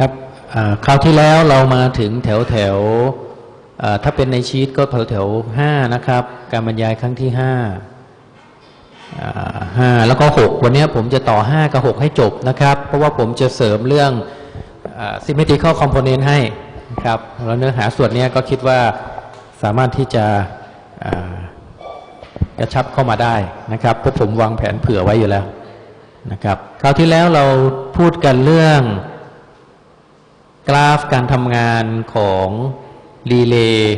ครับคราวที่แล้วเรามาถึงแถวแถวถ้าเป็นในชีตก็แถวแถวห้านะครับ การบรรยายครั้งที่ห้าห้าแล้วก็หกวันนี้ผมจะต่อห้ากับหกให้จบนะครับ เพราะว่าผมจะเสริมเรื่องอ่า symmetrical component ให้นะครับแล้วเนื้อหาส่วนนี้ก็คิดว่าสามารถที่จะกระชับเข้ามาได้นะครับเพราะผมวางแผนเผื่อไว้อยู่แล้วนะครับ คราวที่แล้วเราพูดกันเรื่อง กราฟการทำงานของรีเลย์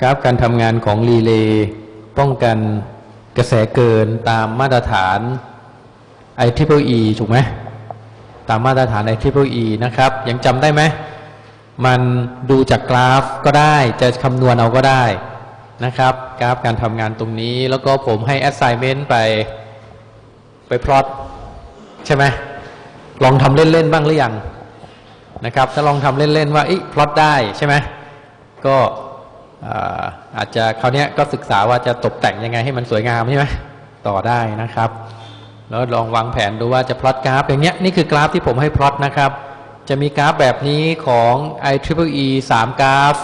กราฟการทำงานของรีเลย์ป้องกันกระแสเกินตามมาตรฐาน i t r i p l e ถูกไหมตามมาตรฐาน i t r i p l e นะครับ ยังจำได้ไหม มันดูจากกราฟก็ได้ จะคำนวณเอาก็ได้นะครับ กราฟการทำงานตรงนี้ แล้วก็ผมให้ assignment ไปไปพลอตใช่ไหมลองทำเล่น ๆ บ้างหรือยัง นะครับ ถ้าลองทำเล่น ๆ ว่าอีพลอตได้ใช่ไหมก็อาจจะคราวนี้ก็ศึกษาว่าจะตกแต่งยังไงให้มันสวยงามใช่ไหมต่อได้นะครับ แล้วลองวางแผนดูว่าจะพลอตกราฟอย่างเนี้ยนี่คือกราฟที่ผมให้พลอตนะครับ จะมีกราฟแบบนี้ของ i t r i p l e 3 กราฟ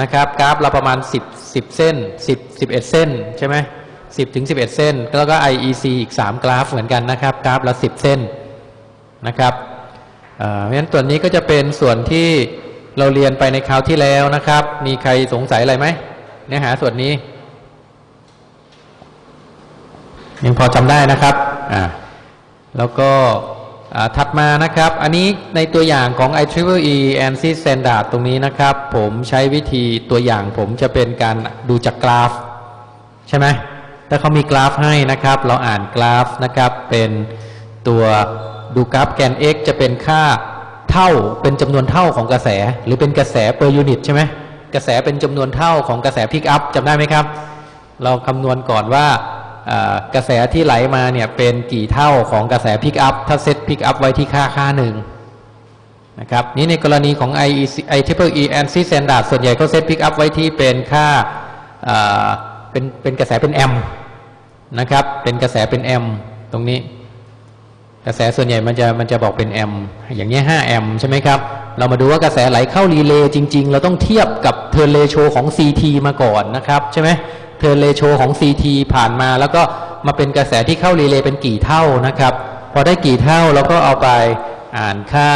นะครับกราฟเราประมาณ 10 10 เส้น 10 11 เส้นใช่ไหม10ถึง11 เส้น แล้วก็ IEC อีก 3 กราฟเหมือนกันนะครับ กราฟละ 10 เส้นนะครับ เพราะฉะนั้นตัวนนี้ก็จะเป็นส่วนที่เราเรียนไปในคราวที่แล้วนะครับ มีใครสงสัยอะไรไหมเนื้อหาส่วนนี้ ยังพอจำได้นะครับอ่าแล้วก็ถัดมานะครับ อันนี้ในตัวอย่างของ i t r i p l e ANSI Standard ตรงนี้นะครับ ผมใช้วิธีตัวอย่างผมจะเป็นการดูจากกราฟ ใช่ไหมถ้าเขามีกราฟให้นะครับ เราอ่านกราฟนะครับ เป็นตัว ดูกราฟแกน x จะเป็นค่าเท่าเป็นจำนวนเท่าของกระแส หรือเป็นกระแส per unit ใช่ไหมกระแสเป็นจำนวนเท่าของกระแสพิกอัพจำได้ไหมครับ เราคำนวณก่อนว่ากระแสที่ไหลมาเนี่ยเป็นกี่เท่าของกระแสพิกอัพถ้าเซตพิกอัพไว้ที่ค่าค่าหนึ่งนะครับนี่ในกรณีของ IEC i t r i p l e ANSI Standard ส่วนใหญ่ก็เซตพิกอัพไว้ที่เป็นค่าอ่าเป็นเป็นกระแสเป็นแอมป์นะครับเป็นกระแสเป็นแอมป์ตรงนี้ กระแสส่วนใหญ่มันจะมันจะบอกเป็นแอมอย่างนี้ย5แอมใช่ไหมครับ เรามาดูว่ากระแสไหลเข้ารีเลย์จริง ๆ เราต้องเทียบกับ turn ratio ของ CT มาก่อนนะครับใช่ไหมturn ratio ของ CT ผ่านมา แล้วก็มาเป็นกระแสที่เข้ารีเลย์เป็นกี่เท่านะครับ พอได้กี่เท่าเราก็เอาไปอ่านค่า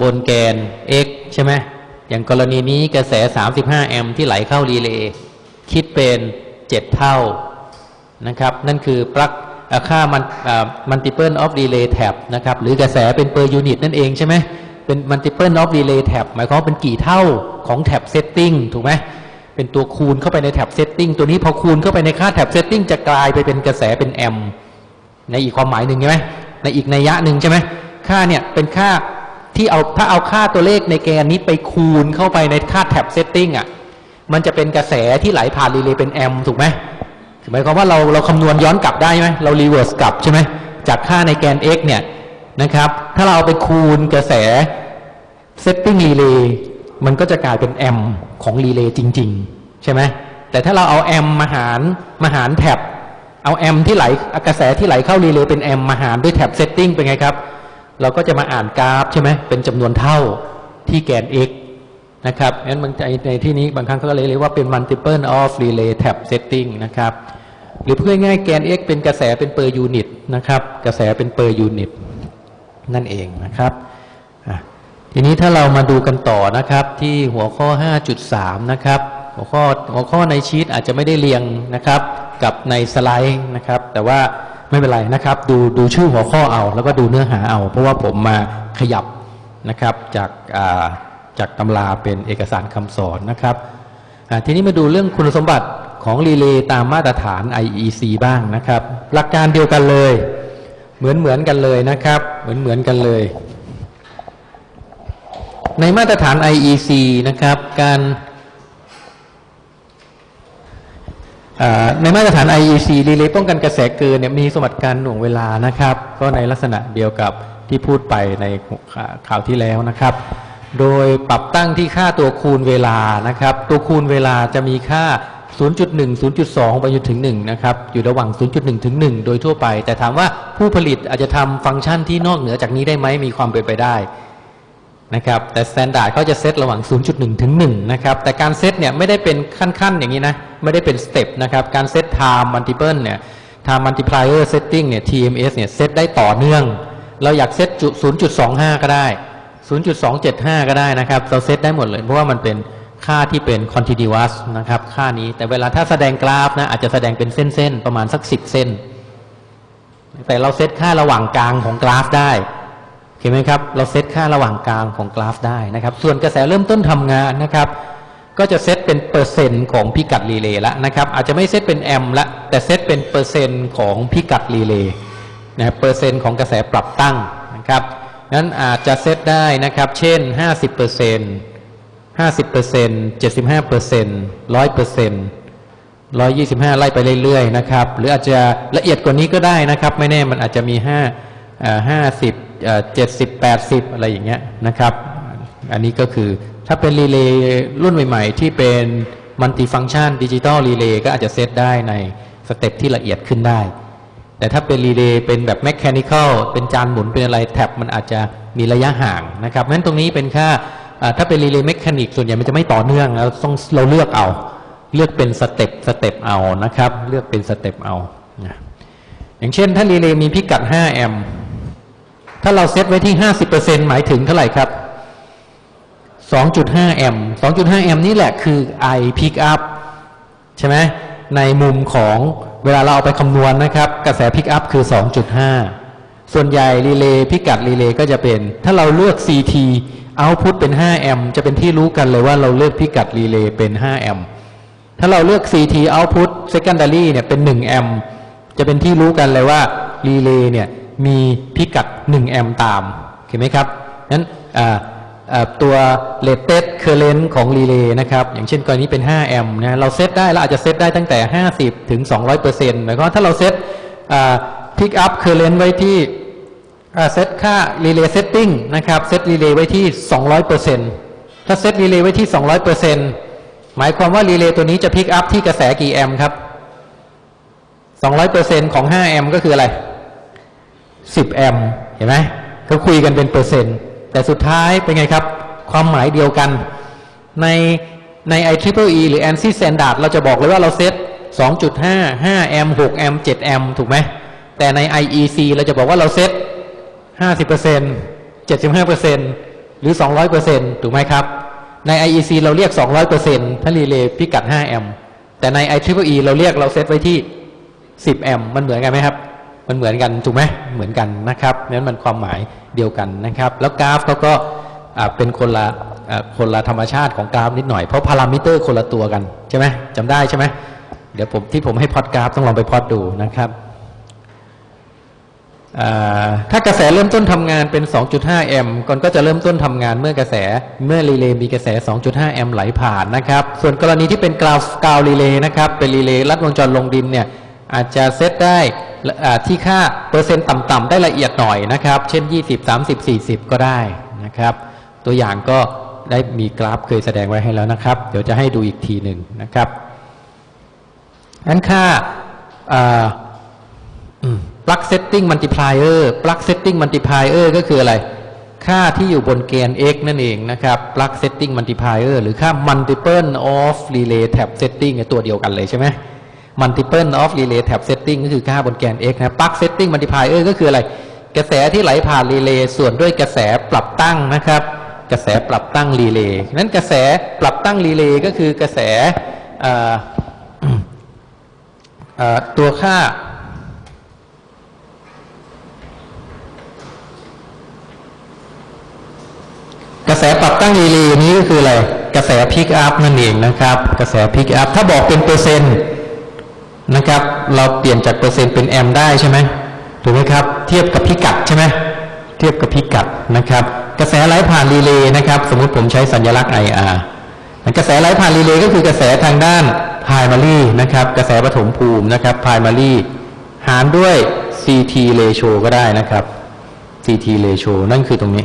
บนแกน x ใช่ไหมอย่างกรณีนี้กระแส 35 แอมป์ที่ไหลเข้ารีเลย์คิดเป็น 7 เท่านะครับ นั่นคือปลั๊ก ค่ามันมัลติเ l ิ of relay tab นะครับหรือกระแสเป็น per unit นั่นเองใช่ไหมเป็น multiple of relay tap หมายความว่าเป็นกี่เท่าของ tap setting ถูกไหมเป็นตัวคูณเข้าไปใน tap setting ตัวนี้พอคูณเข้าไปในค่า tap setting จะกลายไปเป็นกระแสเป็นแอมป์ในอีกความหมายหนึ่งใช่ไหมในอีกนัยยะหนึ่งใช่ไหมค่าเนี่ยเป็นค่าที่เอาถ้าเอาค่าตัวเลขในแกนนี้ไปคูณเข้าไปในค่า tap setting อะมันจะเป็นกระแสที่ไหลผ่านรีเลย์เป็นแอมป์ถูกไหม หมายความว่าเราเราคำนวณย้อนกลับได้ไหมเรา reverse กลับใช่ไหมจากค่าในแกน x เนี่ยนะครับ ถ้าเราเอาไปคูณกระแส setting รีเลย์มันก็จะกลายเป็นแอมป์ของรีเลย์จริง ๆ ใช่ไหมแต่ถ้าเราเอาแอมป์มาหารมาหาร tap เอาแอมป์ที่ไหลกระแสที่ไหลเข้ารีเลย์เป็นแอมป์มาหารด้วย tap setting เป็นไงครับ เราก็จะมาอ่านกราฟใช่ไหมเป็นจำนวนเท่าที่แกน x นะครับงั้นบางใจในที่นี้บางครั้งเขาก็เลยเรียกว่าเป็น multiple of relay tap setting นะครับ หรือเพื่อง่ายแกน x เป็นกระแสเป็น per unit นะครับ กระแสเป็น per unit นั่นเองนะครับ ทีนี้ถ้าเรามาดูกันต่อนะครับที่หัวข้อ 5.3 นะครับ หัวข้อหัวข้อในชีตอาจจะไม่ได้เรียงนะครับ กับในสไลด์นะครับ แต่ว่าไม่เป็นไรนะครับ ดูดูชื่อหัวข้อเอา แล้วก็ดูเนื้อหาเอา เพราะว่าผมมาขยับนะครับจากา จากตำราเป็นเอกสารคำสอนนะครับทีนี้มาดูเรื่องคุณสมบัติของรีเลย์ตามมาตรฐาน IEC บ้างนะครับ หลักการเดียวกันเลย เหมือนเหมือนกันเลยนะครับ เหมือนเหมือนกันเลย ในมาตรฐาน IEC นะครับการในมาตรฐาน IEC รีเลย์ป้องกันกระแสเกินเนี่ยมีสมบัติการหน่วงเวลานะครับ ก็ในลักษณะเดียวกับที่พูดไปในข่าวที่แล้วนะครับ โดยปรับตั้งที่ค่าตัวคูณเวลานะครับ ตัวคูณเวลาจะมีค่า 0.1 0.2 ไปจนถึง 1 นะครับ อยู่ระหว่าง 0.1 ถึง 1 โดยทั่วไป แต่ถามว่าผู้ผลิตอาจจะทำฟังก์ชันที่นอกเหนือจากนี้ได้ไหมมีความเป็นไปได้นะครับ แต่ Standard เขาจะเซตระหว่าง 0.1 ถึง 1 นะครับ แต่การเซตเนี่ยไม่ได้เป็นขั้นๆ อย่างนี้นะ ไม่ได้เป็นสเต็ปนะครับ การเซต time multiple เนี่ย time multiplier setting เนี่ย TMS เนี่ย เซตได้ต่อเนื่อง เราอยากเซต0.25 ก็ได้ 0.275 ก็ได้นะครับ เราเซตได้หมดเลย เพราะว่ามันเป็นค่าที่เป็น continuous นะครับ ค่านี้แต่เวลาถ้าแสดงกราฟนะอาจจะแสดงเป็นเส้น ๆ ประมาณสัก 10 เส้น แต่เราเซตค่าระหว่างกลางของกราฟได้เห็นไหมครับ เราเซตค่าระหว่างกลางของกราฟได้นะครับ ส่วนกระแสเริ่มต้นทำงานนะครับ ก็จะเซตเป็นเปอร์เซ็นต์ของพิกัดรีเลย์ละนะครับ อาจจะไม่เซตเป็นแอมป์ละแต่เซตเป็นเปอร์เซ็นต์ของพิกัดรีเลย์นะเปอร์เซ็นต์ของกระแสปรับตั้งนะครับ นั้นอาจจะเซตได้นะครับ เช่น 50เปอร์เซ็นต์50เปอร์เซ็นต์75เปอร์เซ็นต์100เปอร์เซ็นต์125 ไล่ไปเรื่อยๆนะครับ หรืออาจจะละเอียดกว่านี้ก็ได้นะครับ ไม่แน่มันอาจจะมี 5 50 70 80 อะไรอย่างเงี้ยนะครับ อันนี้ก็คือถ้าเป็นรีเลย์รุ่นใหม่ ๆ ที่เป็นมัลติฟัง c t ชันดิจิตอลรีเลย์ก็อาจจะเซตได้ในstep ที่ละเอียดขึ้นได้ แต่ถ้าเป็นรีเลย์เป็นแบบแมช h นิคอลเป็นจานหมุนเป็นอะไร tap มันอาจจะมีระยะห่างนะครับเพราะฉะนั้นตรงนี้เป็นค่าถ้าเป็นรีเลย์แมช h นิกส่วนใหญ่มันจะไม่ต่อเนื่องแล้วต้องเราเลือกเอา เลือกเป็น step step เอานะครับ เลือกเป็น step เอาอย่างเช่น ถ้ารีเลย์มีพิกัด 5 แอมป์ถ้าเราเซตไว้ที่ 50%หมายถึงเท่าไหร่ครับ 2.5 แอมป์2.5 แอมป์นี่แหละคือ I pickup ใช่ไหมในมุมของ เวลาเราเอาไปคำนวณนะครับ กระแสพิกอัพคือ 2.5 ส่วนใหญ่รีเลย์พิกัดรีเลย์ก็จะเป็น ถ้าเราเลือก CT output เป็น 5 แอมป์จะเป็นที่รู้กันเลยว่าเราเลือกพิกัดรีเลย์เป็น 5 แอมป์ถ้าเราเลือก CT output secondary เนี่ยเป็น 1 แอมป์จะเป็นที่รู้กันเลยว่ารีเลย์เนี่ยมีพิกัด 1 แอมป์ตาม เห็นไหมครับนั้น อ่าอ่าตัว rated current ของรีเลย์นะครับ อย่างเช่นกรณีเป็น 5 แอมป์นะเราเซตได้เราอาจจะเซตได้ตั้งแต่ 50 ถึง 200เปอร์เซ็นต์หมายความว่าถ้าเราเซตอ่า pick up current ไว้ที่เซตค่า relay setting นะครับเซต relay ไว้ที่ 200เปอร์เซ็นต์ถ้าเซต relay ไว้ที่ 200เปอร์เซ็นต์หมายความว่า relay ตัวนี้จะ pick up ที่กระแสกี่แอมป์ครับ 200เปอร์เซ็นต์ของ 5 แอมป์ก็คืออะไร 10 แอมป์เห็นไหมเขาคุยกันเป็นเปอร์เซ็นต์ แต่สุดท้ายเป็นไงครับ ความหมายเดียวกัน ในใน i t r i p l e e หรือ ANSI Standard เราจะบอกเลยว่าเราเซต2.5 5แอม6แอม7แอมถูกไหม แต่ใน IEC เราจะบอกว่าเราเซต50% 75%หรือ 200%ถูกไหมครับ ใน IEC เราเรียก 200%ถ้ารีเลย์พิกัด5แอมแต่ใน i t r i p l e e เราเรียกเราเซตไว้ที่ 10แอมมันเหมือนกันไหมครับ มันเหมือนกันถูกไหมเหมือนกันนะครับนั้นมันความหมายเดียวกันนะครับ แล้วกราฟเขาก็เป็นคนละคนละธรรมชาติของกราฟนิดหน่อยเพราะพารามิเตอร์คนละตัวกันใช่ไหมจำได้ใช่ไหมเดี๋ยวผมที่ผมให้พอดกราฟต้องลองไปพอดดูนะครับถ้ากระแสเริ่มต้นทำงานเป็น 2.5 แอมป์ก่อนก็จะเริ่มต้นทำงานเมื่อกระแสเมื่อรีเลย์มีกระแส 2.5 แอมป์ไหลผ่านนะครับ ส่วนกรณีที่เป็นกราวกราวด์รีเลย์นะครับ เป็นรีเลย์ลัดวงจรลงดินเนี่ย อาจจะเซตได้ที่ค่าเปอร์เซ็นต์ต่ำๆได้ละเอียดหน่อยนะครับ เช่น 20 30 40 ก็ได้นะครับ ตัวอย่างก็ได้มีกราฟเคยแสดงไว้ให้แล้วนะครับ เดี๋ยวจะให้ดูอีกทีหนึ่งนะครับนั้นค่าอ่า plug setting multiplier plug setting multiplier ก็คืออะไร ค่าที่อยู่บนเกณฑ์ x นั่นเองนะครับ plug setting multiplier หรือค่า multiple of relay tab setting ตัวเดียวกันเลยใช่ไหม multiple of relay tab setting ก็คือค่าบนแกน x นะ plug setting multiplier ก็คืออะไร กระแสที่ไหลผ่านรีเลย์ส่วนด้วยกระแสปรับตั้งนะครับ กระแสปรับตั้งรีเลย์นั้นกระแสปรับตั้งรีเลย์ก็คือกระแสตัวค่ากระแสปรับตั้งรีเลย์นี้ก็คืออะไร กระแสพิกอัพนั่นเองนะครับ กระแสพิกอัพถ้าบอกเป็นเปอร์เซ็นต์ นะครับ เราเปลี่ยนจากเปอร์เซ็นต์เป็นแอมป์ได้ใช่ไหมถูกไหมครับ เทียบกับพิกัดใช่ไหมเทียบกับพิกัดนะครับ กระแสไหลผ่านรีเลย์นะครับ สมมุติผมใช้สัญลักษณ์ IR กระแสไหลผ่านรีเลย์ก็คือกระแสทางด้าน primary นะครับ กระแสปฐมภูมินะครับ primary หารด้วย CT ratio ก็ได้นะครับ CT ratio นั่นคือตรงนี้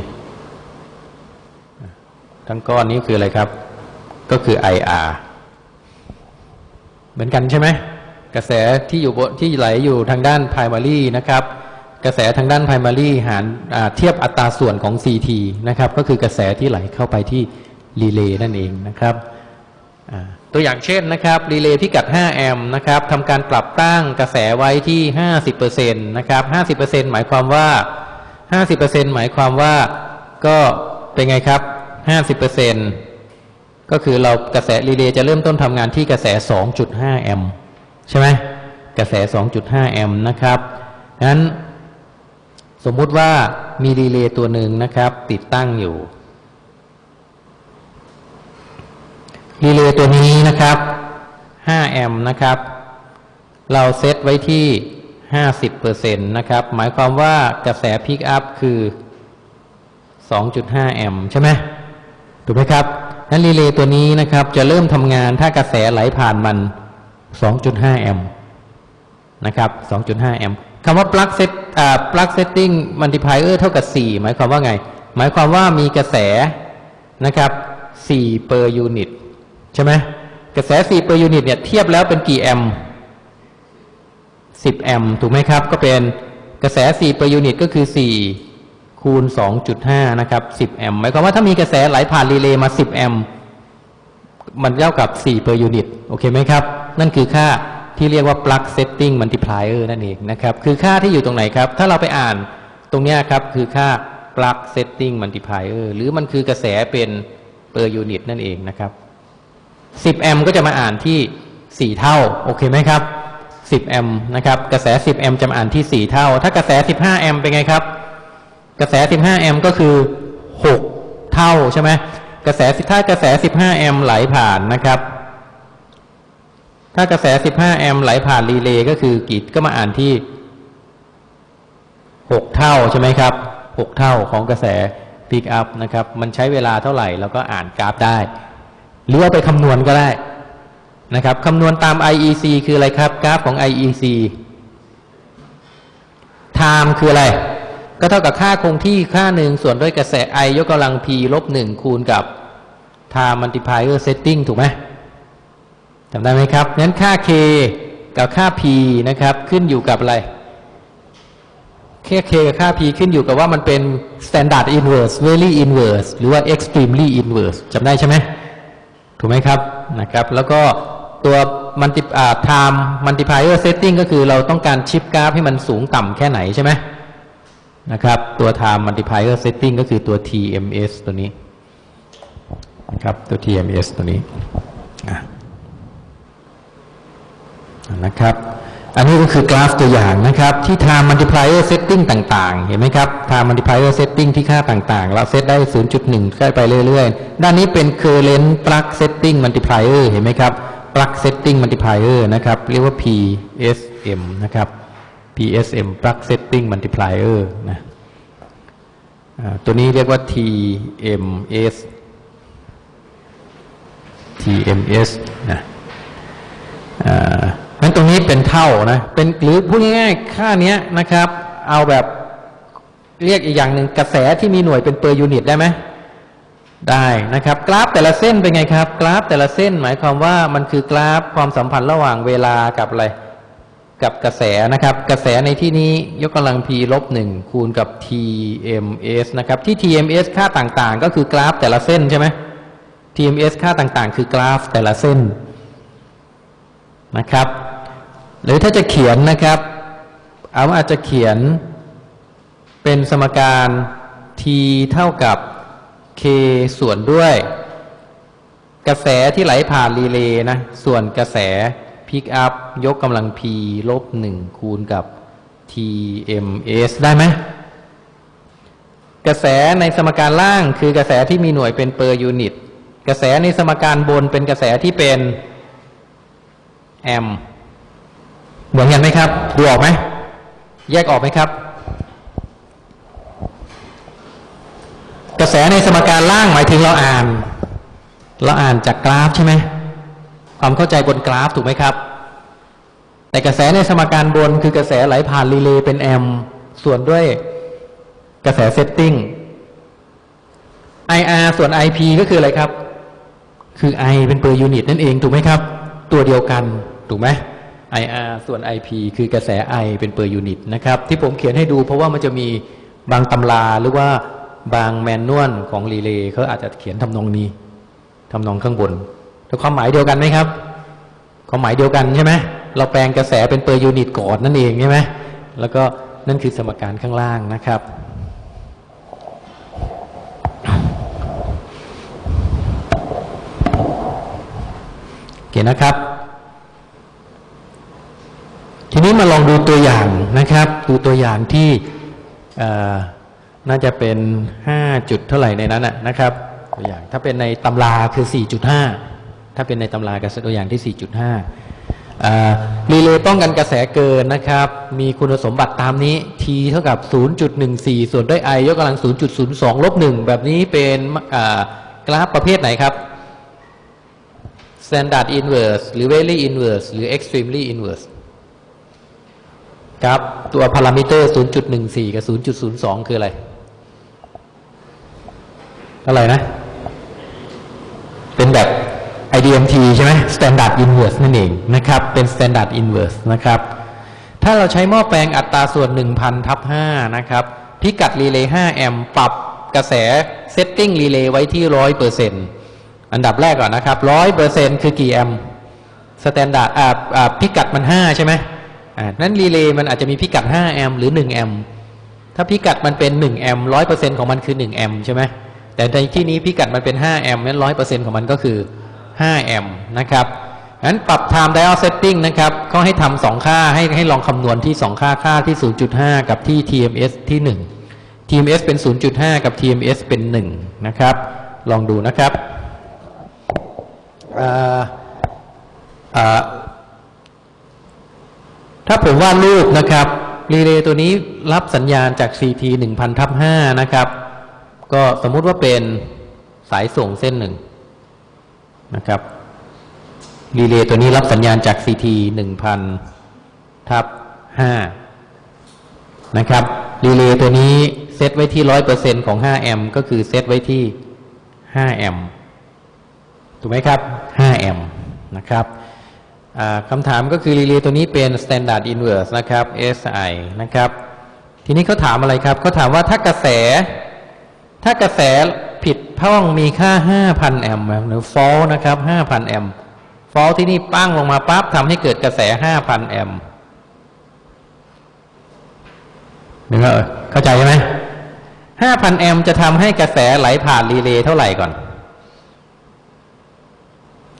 ทั้งก้อนนี้คืออะไรครับ ก็คือ IR เหมือนกันใช่ไหม กระแสที่อยู่บนที่ไหลอยู่ทางด้าน primary นะครับ กระแสทางด้าน primary หารเทียบอัตราส่วนของ CT นะครับ ก็คือกระแสที่ไหลเข้าไปที่รีเลย์นั่นเองนะครับตัวอย่างเช่นนะครับรีเลย์พิกัด 5 แอมป์นะครับทำการปรับตั้งกระแสไว้ที่ 50%นะครับ50%หมายความว่า 50%หมายความว่าก็เป็นไงครับ 50%ก็คือเรากระแสรีเลย์จะเริ่มต้นทำงานที่กระแส 2.5 แอมป์ ใช่ไหมกระแส 2.5 แอมป์นะครับงั้นสมมุติว่ามีรีเลย์ตัวหนึ่งนะครับ ติดตั้งอยู่รีเลย์ตัวนี้นะครับ 5 แอมป์นะครับ เราเซตไว้ที่ 50%นะครับ หมายความว่ากระแสพิกอัพคือ 2.5 แอมป์ใช่ไหมถูกไหมครับนั้นรีเลย์ตัวนี้นะครับ จะเริ่มทำงานถ้ากระแสไหลผ่านมัน 2.5 แอมป์นะครับ 2.5 แอมป์คำว่า plug set อ่า plug setting multiplier เท่ากับ 4 หมายความว่าไง หมายความว่ามีกระแสนะครับ4 per unit ใช่ไหมกระแส 4 per unit เนี่ยเทียบแล้วเป็นกี่แอมป์10 แอมป์ถูกไหมครับ ก็เป็นกระแส 4 per unit ก็คือ 4 คูณ 2.5 นะครับ 10 แอมป์หมายความว่าถ้ามีกระแสไหลผ่านรีเลย์มา 10 แอมป์ มันเท่ากับ 4 per unit โอเคไหมครับ นั่นคือค่าที่เรียกว่า plug setting multiplier นั่นเองนะครับ คือค่าที่อยู่ตรงไหนครับ ถ้าเราไปอ่านตรงนี้ครับคือค่า plug setting multiplier หรือมันคือกระแสเป็น per unit นั่นเองนะครับ 10 แอมก็จะมาอ่านที่ 4 เท่า โอเคไหมครับ 10 แอมนะครับ กระแส 10 แอมจะมาอ่านที่ 4 เท่า ถ้ากระแส 15 แอมเป็นไงครับ กระแส 15 แอมก็คือ 6 เท่าใช่ไหม กระแสถ้ากระแส 15 แอมป์ไหลผ่านนะครับ ถ้ากระแส 15 แอมป์ไหลผ่านรีเลย์ก็คือกีดก็มาอ่านที่ 6 เท่าใช่ไหมครับ 6 เท่าของกระแสพิกอัพนะครับ มันใช้เวลาเท่าไหร่เราก็อ่านกราฟได้ หรือว่าไปคำนวณก็ได้นะครับคำนวณตาม IEC คืออะไรครับ กราฟของ IEC time คืออะไร ก็เท่ากับค่าคงที่ค่าหนึ่งส่วนด้วยกระแส I ยกกำลัง P ลบหนึ่งคูณกับ time multiplier setting ถูกไหมจำได้ไหมครับงั้นค่า K กับค่า P นะครับ ขึ้นอยู่กับอะไรแค่ K กับค่า P ขึ้นอยู่กับว่ามันเป็น standard inverse very inverse หรือว่า extremely inverse จำได้ใช่ไหมถูกไหมครับนะครับ แล้วก็ตัวมันติอ่า time multiplier setting ก็คือเราต้องการชิปกราฟให้มันสูงต่ำแค่ไหนใช่ไหม นะครับ ตัว time multiplier setting ก็คือตัว TMS ตัวนี้นะครับ ตัว TMS ตัวนี้นะครับ อันนี้ก็คือกราฟตัวอย่างนะครับ ที่ time multiplier setting ต่างๆ เห็นไหมครับ time multiplier setting ที่ค่าต่างๆ เราเซตได้ 0.1ขึ้นไปเรื่อยๆ ด้านนี้เป็น current plug setting multiplier เห็นไหมครับ plug setting multiplier นะครับ เรียกว่า PSM นะครับ PSM plug setting multiplier นะตัวนี้เรียกว่า TMS TMS นะงั้นตรงนี้เป็นเท่านะ เป็นหรือพูดง่ายๆ ค่าเนี้ยนะครับ เอาแบบเรียกอีกอย่างหนึ่งกระแสที่มีหน่วยเป็น per unit ได้ไหมได้นะครับ กราฟแต่ละเส้นเป็นไงครับ กราฟแต่ละเส้นหมายความว่ามันคือกราฟความสัมพันธ์ระหว่างเวลากับอะไร กับกระแสนะครับ กระแสในที่นี้ยกกำลัง p ลบหนึ่งคูณกับ TMS นะครับ ที่ TMS ค่าต่างๆ ก็คือกราฟแต่ละเส้นใช่ไหม tms ค่าต่างๆ คือกราฟแต่ละเส้นนะครับ หรือถ้าจะเขียนนะครับ เอาอาจจะเขียนเป็นสมการ t เท่ากับ k ส่วนด้วย กระแสที่ไหลผ่านรีเลย์นะ ส่วนกระแส พิกอัพยกกำลัง p ลบหนึ่งคูณกับ tms ได้ไหมกระแสในสมการล่างคือกระแสที่มีหน่วยเป็น per unit กระแสในสมการบนเป็นกระแสที่เป็นแอมป์เหมือนกันไหมครับ ดูออกไหม แยกออกไหมครับ กระแสในสมการล่างหมายถึงเราอ่าน เราอ่านจากกราฟใช่ไหม ความเข้าใจบนกราฟถูกไหมครับ แต่กระแสในสมการบนคือกระแสไหลผ่านรีเลย์เป็นแอมป์ส่วนด้วยกระแส setting IR ส่วน IP ก็คืออะไรครับ คือ I เป็น per unit นั่นเองถูกไหมครับ ตัวเดียวกันถูกไหม IR ส่วน IP คือกระแส I เป็น per unit นะครับ ที่ผมเขียนให้ดูเพราะว่ามันจะมีบางตำราหรือว่าบาง manual ของรีเลย์เขาอาจจะเขียนทำนองนี้ทำนองข้างบน แต่ความหมายเดียวกันไหมครับ ความหมายเดียวกันใช่ไหมเราแปลงกระแสเป็น per unit ก่อนนั่นเองใช่ไหมแล้วก็นั่นคือสมการข้างล่างนะครับโอเคนะครับ ทีนี้มาลองดูตัวอย่างนะครับ ดูตัวอย่างที่น่าจะเป็น 5 จุดเท่าไหร่ในนั้นนะนะครับตัวอย่างถ้าเป็นในตำราคือ 4.5 ถ้าเป็นในตำรากับตัวอย่างที่ 4.5 รีเลย์ป้องกันกระแสเกินนะครับ มีคุณสมบัติตามนี้ t เท่ากับ 0.14 ส่วนด้วย i ยกกำลัง 0.02 ลบ 1 แบบนี้เป็นกราฟประเภทไหนครับ standard inverse หรือ very inverse หรือ extremely inverse ครับ ตัวพารามิเตอร์ 0.14 กับ 0.02 คืออะไรเท่าไหร่นะ เป็นแบบ IDMT ใช่ไหม standard inverse นั่นเองนะครับ เป็น standard inverse นะครับ ถ้าเราใช้หม้อแปลงอัตราส่วน 1,000ทับ5นะครับพิกัดรีเลย์5แอมป์ปรับกระแส setting รีเลย์ไว้ที่ 100%อันดับแรกก่อนนะครับ 100%คือกี่แอมป์ standard อ่าอ่าพิกัดมัน 5 ใช่ไหมอ่านั้นรีเลย์มันอาจจะมีพิกัด 5 แอมป์หรือ 1 แอมป์ ถ้าพิกัดมันเป็น 1 แอมป์ 100%ของมันคือ 1 แอมป์ใช่ไหมแต่ในที่นี้พิกัดมันเป็น 5 แอมป์นั้น100%ของมันก็คือ 5 แอมป์นะครับงั้นปรับ time dial setting นะครับเขาให้ทำสองค่าให้ให้ลองคำนวณที่ 2 ค่าค่าที่ 0.5 กับที่ TMS ที่ 1 TMS เป็น 0.5 กับ TMS เป็น 1 นะครับ ลองดูนะครับถ้าผมวาดรูปนะครับรีเลย์ตัวนี้รับสัญญาณจาก CT 1000ทับ5นะครับ ก็สมมุติว่าเป็นสายส่งเส้นหนึ่ง นะครับรีเลย์ตัวนี้รับสัญญาณจาก CT 1000ทับ5นะครับรีเลย์ตัวนี้เซตไว้ที่ 100%ของ 5 แอมป์ก็คือเซตไว้ที่ 5 แอมป์ถูกไหมครับ 5 แอมป์นะครับคำถามก็คือรีเลย์ตัวนี้เป็น standard inverse นะครับ SI นะครับ ทีนี้เขาถามอะไรครับเขาถามว่าถ้ากระแส ถ้ากระแส ผิดพ่องมีค่า 5,000 แอมป์หรือ fault นะครับ 5,000 แอมป์ fault ที่นี่ปั้งลงมาปั๊บทำให้เกิดกระแส 5,000 แอมป์นึกว่าเออเข้าใจใช่ไหม5,000 แอมป์จะทำให้กระแสไหลผ่านรีเลย์เท่าไหร่ก่อน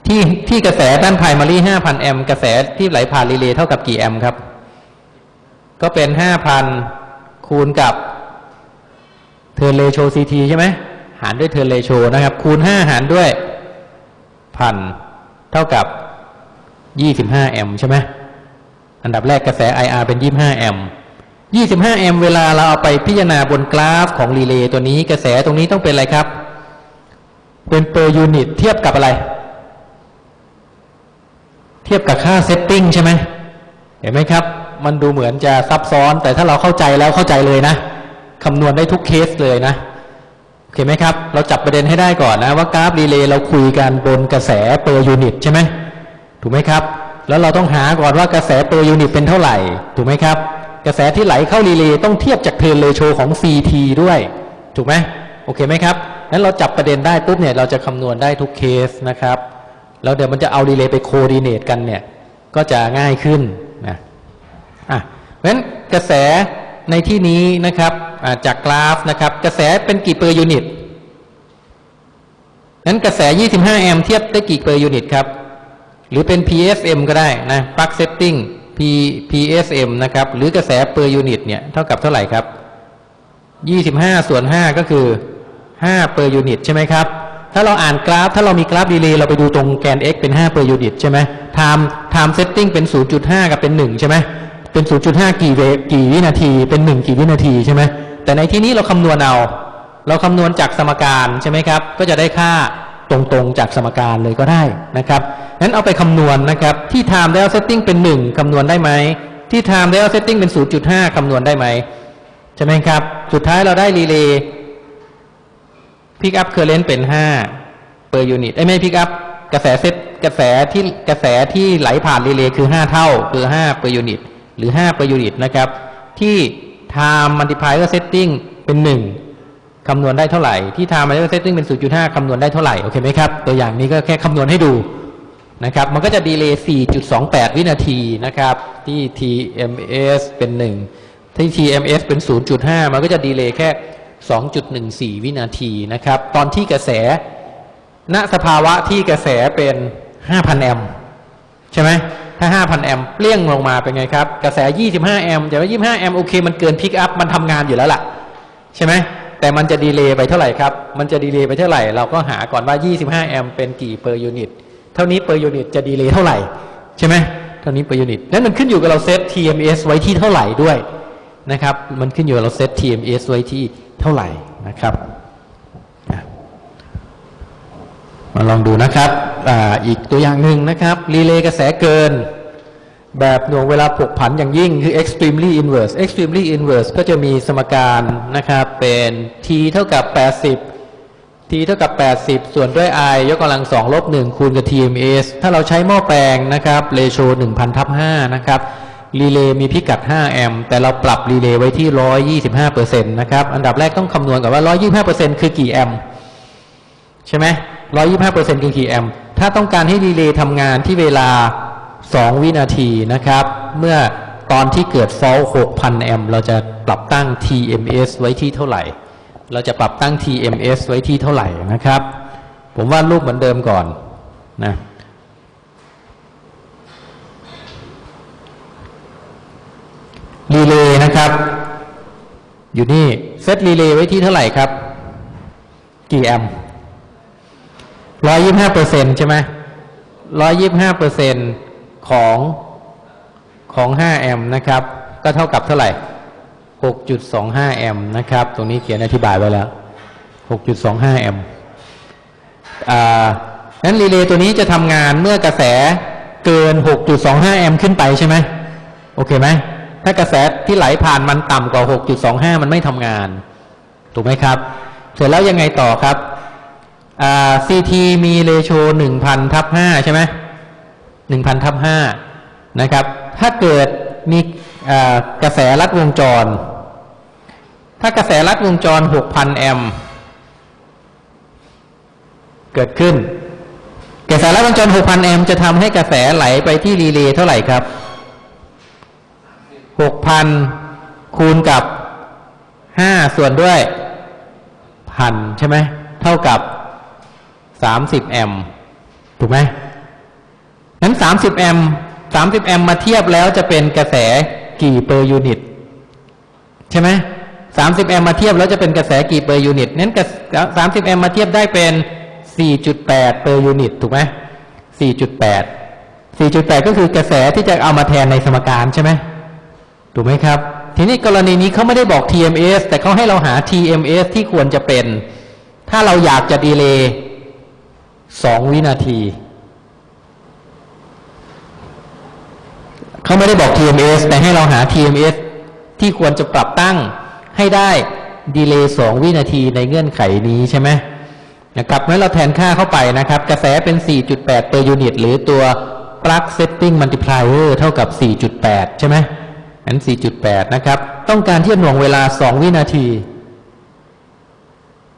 ที่ที่กระแสด้าน primary 5,000 แอมป์กระแสที่ไหลผ่านรีเลย์เท่ากับกี่แอมป์ครับ ก็เป็น 5,000 คูณกับ turn ratio CT ใช่ไหม หารด้วย turn ratio นะครับ คูณ5หารด้วยพันเท่ากับ25แอมป์ใช่ไหมอันดับแรกกระแส IR เป็น25แอมป์25แอมป์เวลาเราเอาไปพิจารณาบนกราฟของรีเลย์ตัวนี้กระแสตรงนี้ต้องเป็นอะไรครับ เป็น per unit เทียบกับอะไร เทียบกับค่า setting ใช่ไหมเห็นไหมครับ มันดูเหมือนจะซับซ้อนแต่ถ้าเราเข้าใจแล้วเข้าใจเลยนะคำนวณได้ทุกเคสเลยนะ โอเคไหมครับ เราจับประเด็นให้ได้ก่อนนะว่ากราฟรีเลย์เราคุยกันบนกระแส per unit ใช่ไหมถูกไหมครับ แล้วเราต้องหาก่อนว่ากระแส per unit เป็นเท่าไหร่ ถูกไหมครับ กระแสที่ไหลเข้ารีเลย์ต้องเทียบจาก turn ratio ของ CT ด้วย ถูกไหมโอเคไหมครับนั้นเราจับประเด็นได้ปุ๊บเนี่ยเราจะคำนวณได้ทุกเคสนะครับ แล้วเดี๋ยวมันจะเอารีเลย์ไป coordinate กันเนี่ยก็จะง่ายขึ้นนะอะเพราะฉะนั้นกระแส ในที่นี้นะครับจากกราฟนะครับ กระแสเป็นกี่ per unit นั้นกระแส 25 แอมป์เทียบได้กี่ per unit ครับ หรือเป็น PSM ก็ได้นะ Plug Setting P PSM นะครับ หรือกระแส per unit เนี่ยเท่ากับเท่าไหร่ครับ 25 ส่วน 5 ก็คือ5 per unit ใช่ไหมครับ ถ้าเราอ่านกราฟ ถ้าเรามีกราฟดีเลย์เราไปดูตรงแกน x เป็น5 per unit ใช่ไหม time time setting เป็น 0.5 กับเป็น 1 ใช่ไหม เป็น 0.5 กี่เวกี่วินาที เป็น 1 กี่วินาทีใช่ไหมแต่ในที่นี้เราคำนวณเอา เราคำนวณจากสมการใช่ไหมครับ ก็จะได้ค่าตรงๆจากสมการเลยก็ได้นะครับงั้นเอาไปคำนวณนะครับ ที่ time dial setting เป็น 1คำนวณได้ไหม ที่ time dial setting เป็น 0.5คำนวณได้ไหมใช่ไหมครับ สุดท้ายเราได้รีเลย์ pick up current เป็น 5 per unit ไอ้ยไม่ pick up กระแสเซตกระแสที่กระแสที่ไหลผ่านรีเลย์คือ 5 เท่าคือ5 per unit หรือ 5 per unit นะครับ ที่ time multiplier setting เป็น 1 คำนวณได้เท่าไหร่ ที่ time multiplier setting เป็น 0.5 คำนวณได้เท่าไหร่ โอเคไหมครับ ตัวอย่างนี้ก็แค่คำนวณให้ดูนะครับ มันก็จะดีเลย์ 4.28 วินาทีนะครับ ที่ TMS เป็น 1 ที่ TMS เป็น 0.5 มันก็จะดีเลย์แค่ 2.14 วินาทีนะครับ ตอนที่กระแส ณ สภาวะที่กระแสเป็น 5,000 แอมป์ ใช่ไหมถ้า 5,000 แอมป์เปลี่ยงลงมาเป็นไงครับ กระแส 25 แอมป์แต่ว่า 25 แอมป์โอเค มันเกินพิกอัพมันทำงานอยู่แล้วล่ะ ใช่ไหมแต่มันจะ delay ไปเท่าไหร่ครับ มันจะ delay ไปเท่าไหร่ เราก็หาก่อนว่า 25 แอมป์เป็นกี่ per unit เท่านี้ per unit จะ delay เท่าไหร่ ใช่ไหมเท่านี้ per unit นั้นมันขึ้นอยู่กับเราเซต TMS ไว้ที่เท่าไหร่ด้วยนะครับ มันขึ้นอยู่กับเราเซต TMS ไว้ที่เท่าไหร่นะครับอะ มาลองดูนะครับออีกตัวอย่างหนึ่งนะครับรีเลย์กระแสเกิน แบบหน่วงเวลาผกผันอย่างยิ่งคือ extremely inverse extremely inverse ก็จะมีสมการนะครับเป็น t เท่ากับ 80 t เท่ากับ 80 ส่วนด้วย i ยกกำลัง2ลบ1คูณกับ TMS ถ้าเราใช้หม้อแปลงนะครับ ratio 1,000ทับ5นะครับรีเลย์มีพิกัด 5 แอมป์ แต่เราปรับรีเลย์ไว้ที่ 125%นะครับ อันดับแรกต้องคำนวณก่อนว่า 125%คือกี่แอมป์ ใช่ไหม 125%คือกี่แอมป์ถ้าต้องการให้รีเลย์ทำงานที่เวลา 2 วินาทีนะครับ เมื่อตอนที่เกิด fault 6,000 แอมป์เราจะปรับตั้ง TMS ไว้ที่เท่าไหร่ เราจะปรับตั้ง TMS ไว้ที่เท่าไหร่นะครับ ผมวาดรูปเหมือนเดิมก่อนนะรีเลย์นะครับ อยู่นี่ เซตรีเลย์ไว้ที่เท่าไหร่ครับ กี่แอมป์ ร้อยยี่ห้าเปอร์เซ็นใช่ไหมร้อยยี่ห้าเปอร์เซ็นของของห้าแอมป์นะครับ ก็เท่ากับเท่าไหร่หกจุดสองห้าแอมป์นะครับ ตรงนี้เขียนอธิบายไว้แล้วหกจุดสองห้าแอมป์อ่านั้นรีเลย์ตัวนี้จะทำงานเมื่อกระแสเกิน 6.25 แอมป์ขึ้นไปใช่ไหมโอเคไหม ถ้ากระแสที่ไหลผ่านมันต่ำกว่า 6.25 มันไม่ทำงาน ถูกไหมครับ เสร็จแล้วยังไงต่อครับ่า CT มีเรโช1,000ทับ5ใช่ไหม1,000ทับ5นะครับ ถ้าเกิดมีกระแสลัดวงจร ถ้ากระแสลัดวงจร6,000แอมป์เกิดขึ้น กระแสลัดวงจร6,000แอมป์จะทำให้กระแสไหลไปที่รีเลย์เท่าไหร่ครับหกพันคูณกับห้าส่วนด้วยพันใช่ไหม เท่ากับ สามสิบแอมป์ถูกไหมนั้นสามสิบแอมป์สามสิบแอมป์มาเทียบแล้วจะเป็นกระแสกี่ per unit ใช่ไหมสามสิบแอมป์มาเทียบแล้วจะเป็นกระแสกี่ per unit นั้นสามสิบแอมป์มาเทียบได้เป็นสี่จุดแปด per unit ถูกไหมสี่จุดแปดสี่จุดแปดก็คือกระแสที่จะเอามาแทนในสมการใช่ไหมถูกไหมครับ ทีนี้กรณีนี้เขาไม่ได้บอก TMS แต่เขาให้เราหา TMS ที่ควรจะเป็น ถ้าเราอยากจะดีเลย์ สองวินาที เขาไม่ได้บอก TMS แต่ให้เราหา TMS ที่ควรจะปรับตั้งให้ได้ดีเลย์สองวินาทีในเงื่อนไขนี้ใช่ไหมนะครับเมื่อเราแทนค่าเข้าไปนะครับ กระแสเป็น 4.8 per unit หรือตัว plug setting multiplier เท่ากับ 4.8 ใช่ไหมนั้น 4.8 นะครับ ต้องการที่จะหน่วงเวลา 2 วินาที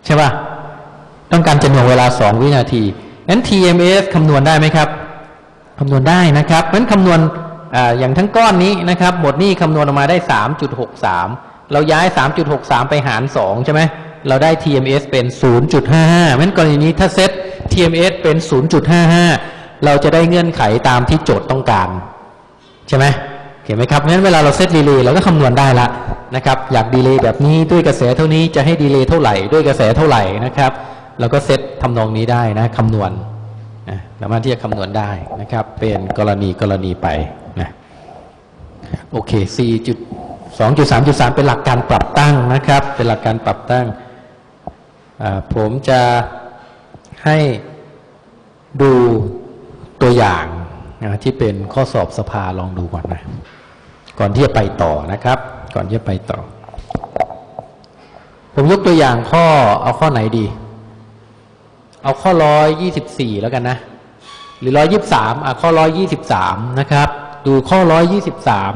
ใช่ป่ะ ต้องการจะหน่วงเวลา 2 วินาที นั้น TMS คำนวณได้ไหมครับคำนวณได้นะครับนั้นคำนวณออย่างทั้งก้อนนี้นะครับหมดนี้คำนวณออกมาได้ 3.63 เราย้าย 3.63 ไปหาร 2 ใช่ไหมเราได้ TMS เป็น 0.55นั้นกรณีนี้ถ้าเซต TMS เป็น 0.55 เราจะได้เงื่อนไขตามที่โจทย์ต้องการ ใช่ไหมเห็นไหมครับงั้นเวลาเรา set delay เราก็คำนวณได้ละนะครับ อยาก delay แบบนี้ด้วยกระแสเท่านี้จะให้ delay เท่าไหร่ด้วยกระแสเท่าไหร่นะครับ เราก็เซตทำนองนี้ได้นะคำนวณนะสามารถที่จะคำนวณได้นะครับ เป็นกรณีกรณีไปนะโอเค 4.2.3.3 เป็นหลักการปรับตั้งนะครับ เป็นหลักการปรับตั้ง ผมจะให้ดูตัวอย่างนะที่เป็นข้อสอบสภาลองดูก่อนนะ ก่อนที่จะไปต่อนะครับ ก่อนที่จะไปต่อ ผมยกตัวอย่างข้อเอาข้อไหนดี เอาข้อร้อยยี่สิบสี่แล้วกันนะ หรือร้อยี่สามอะข้อร้อยี่สิบสามนะครับ ดูข้อร้อยี่สิบสาม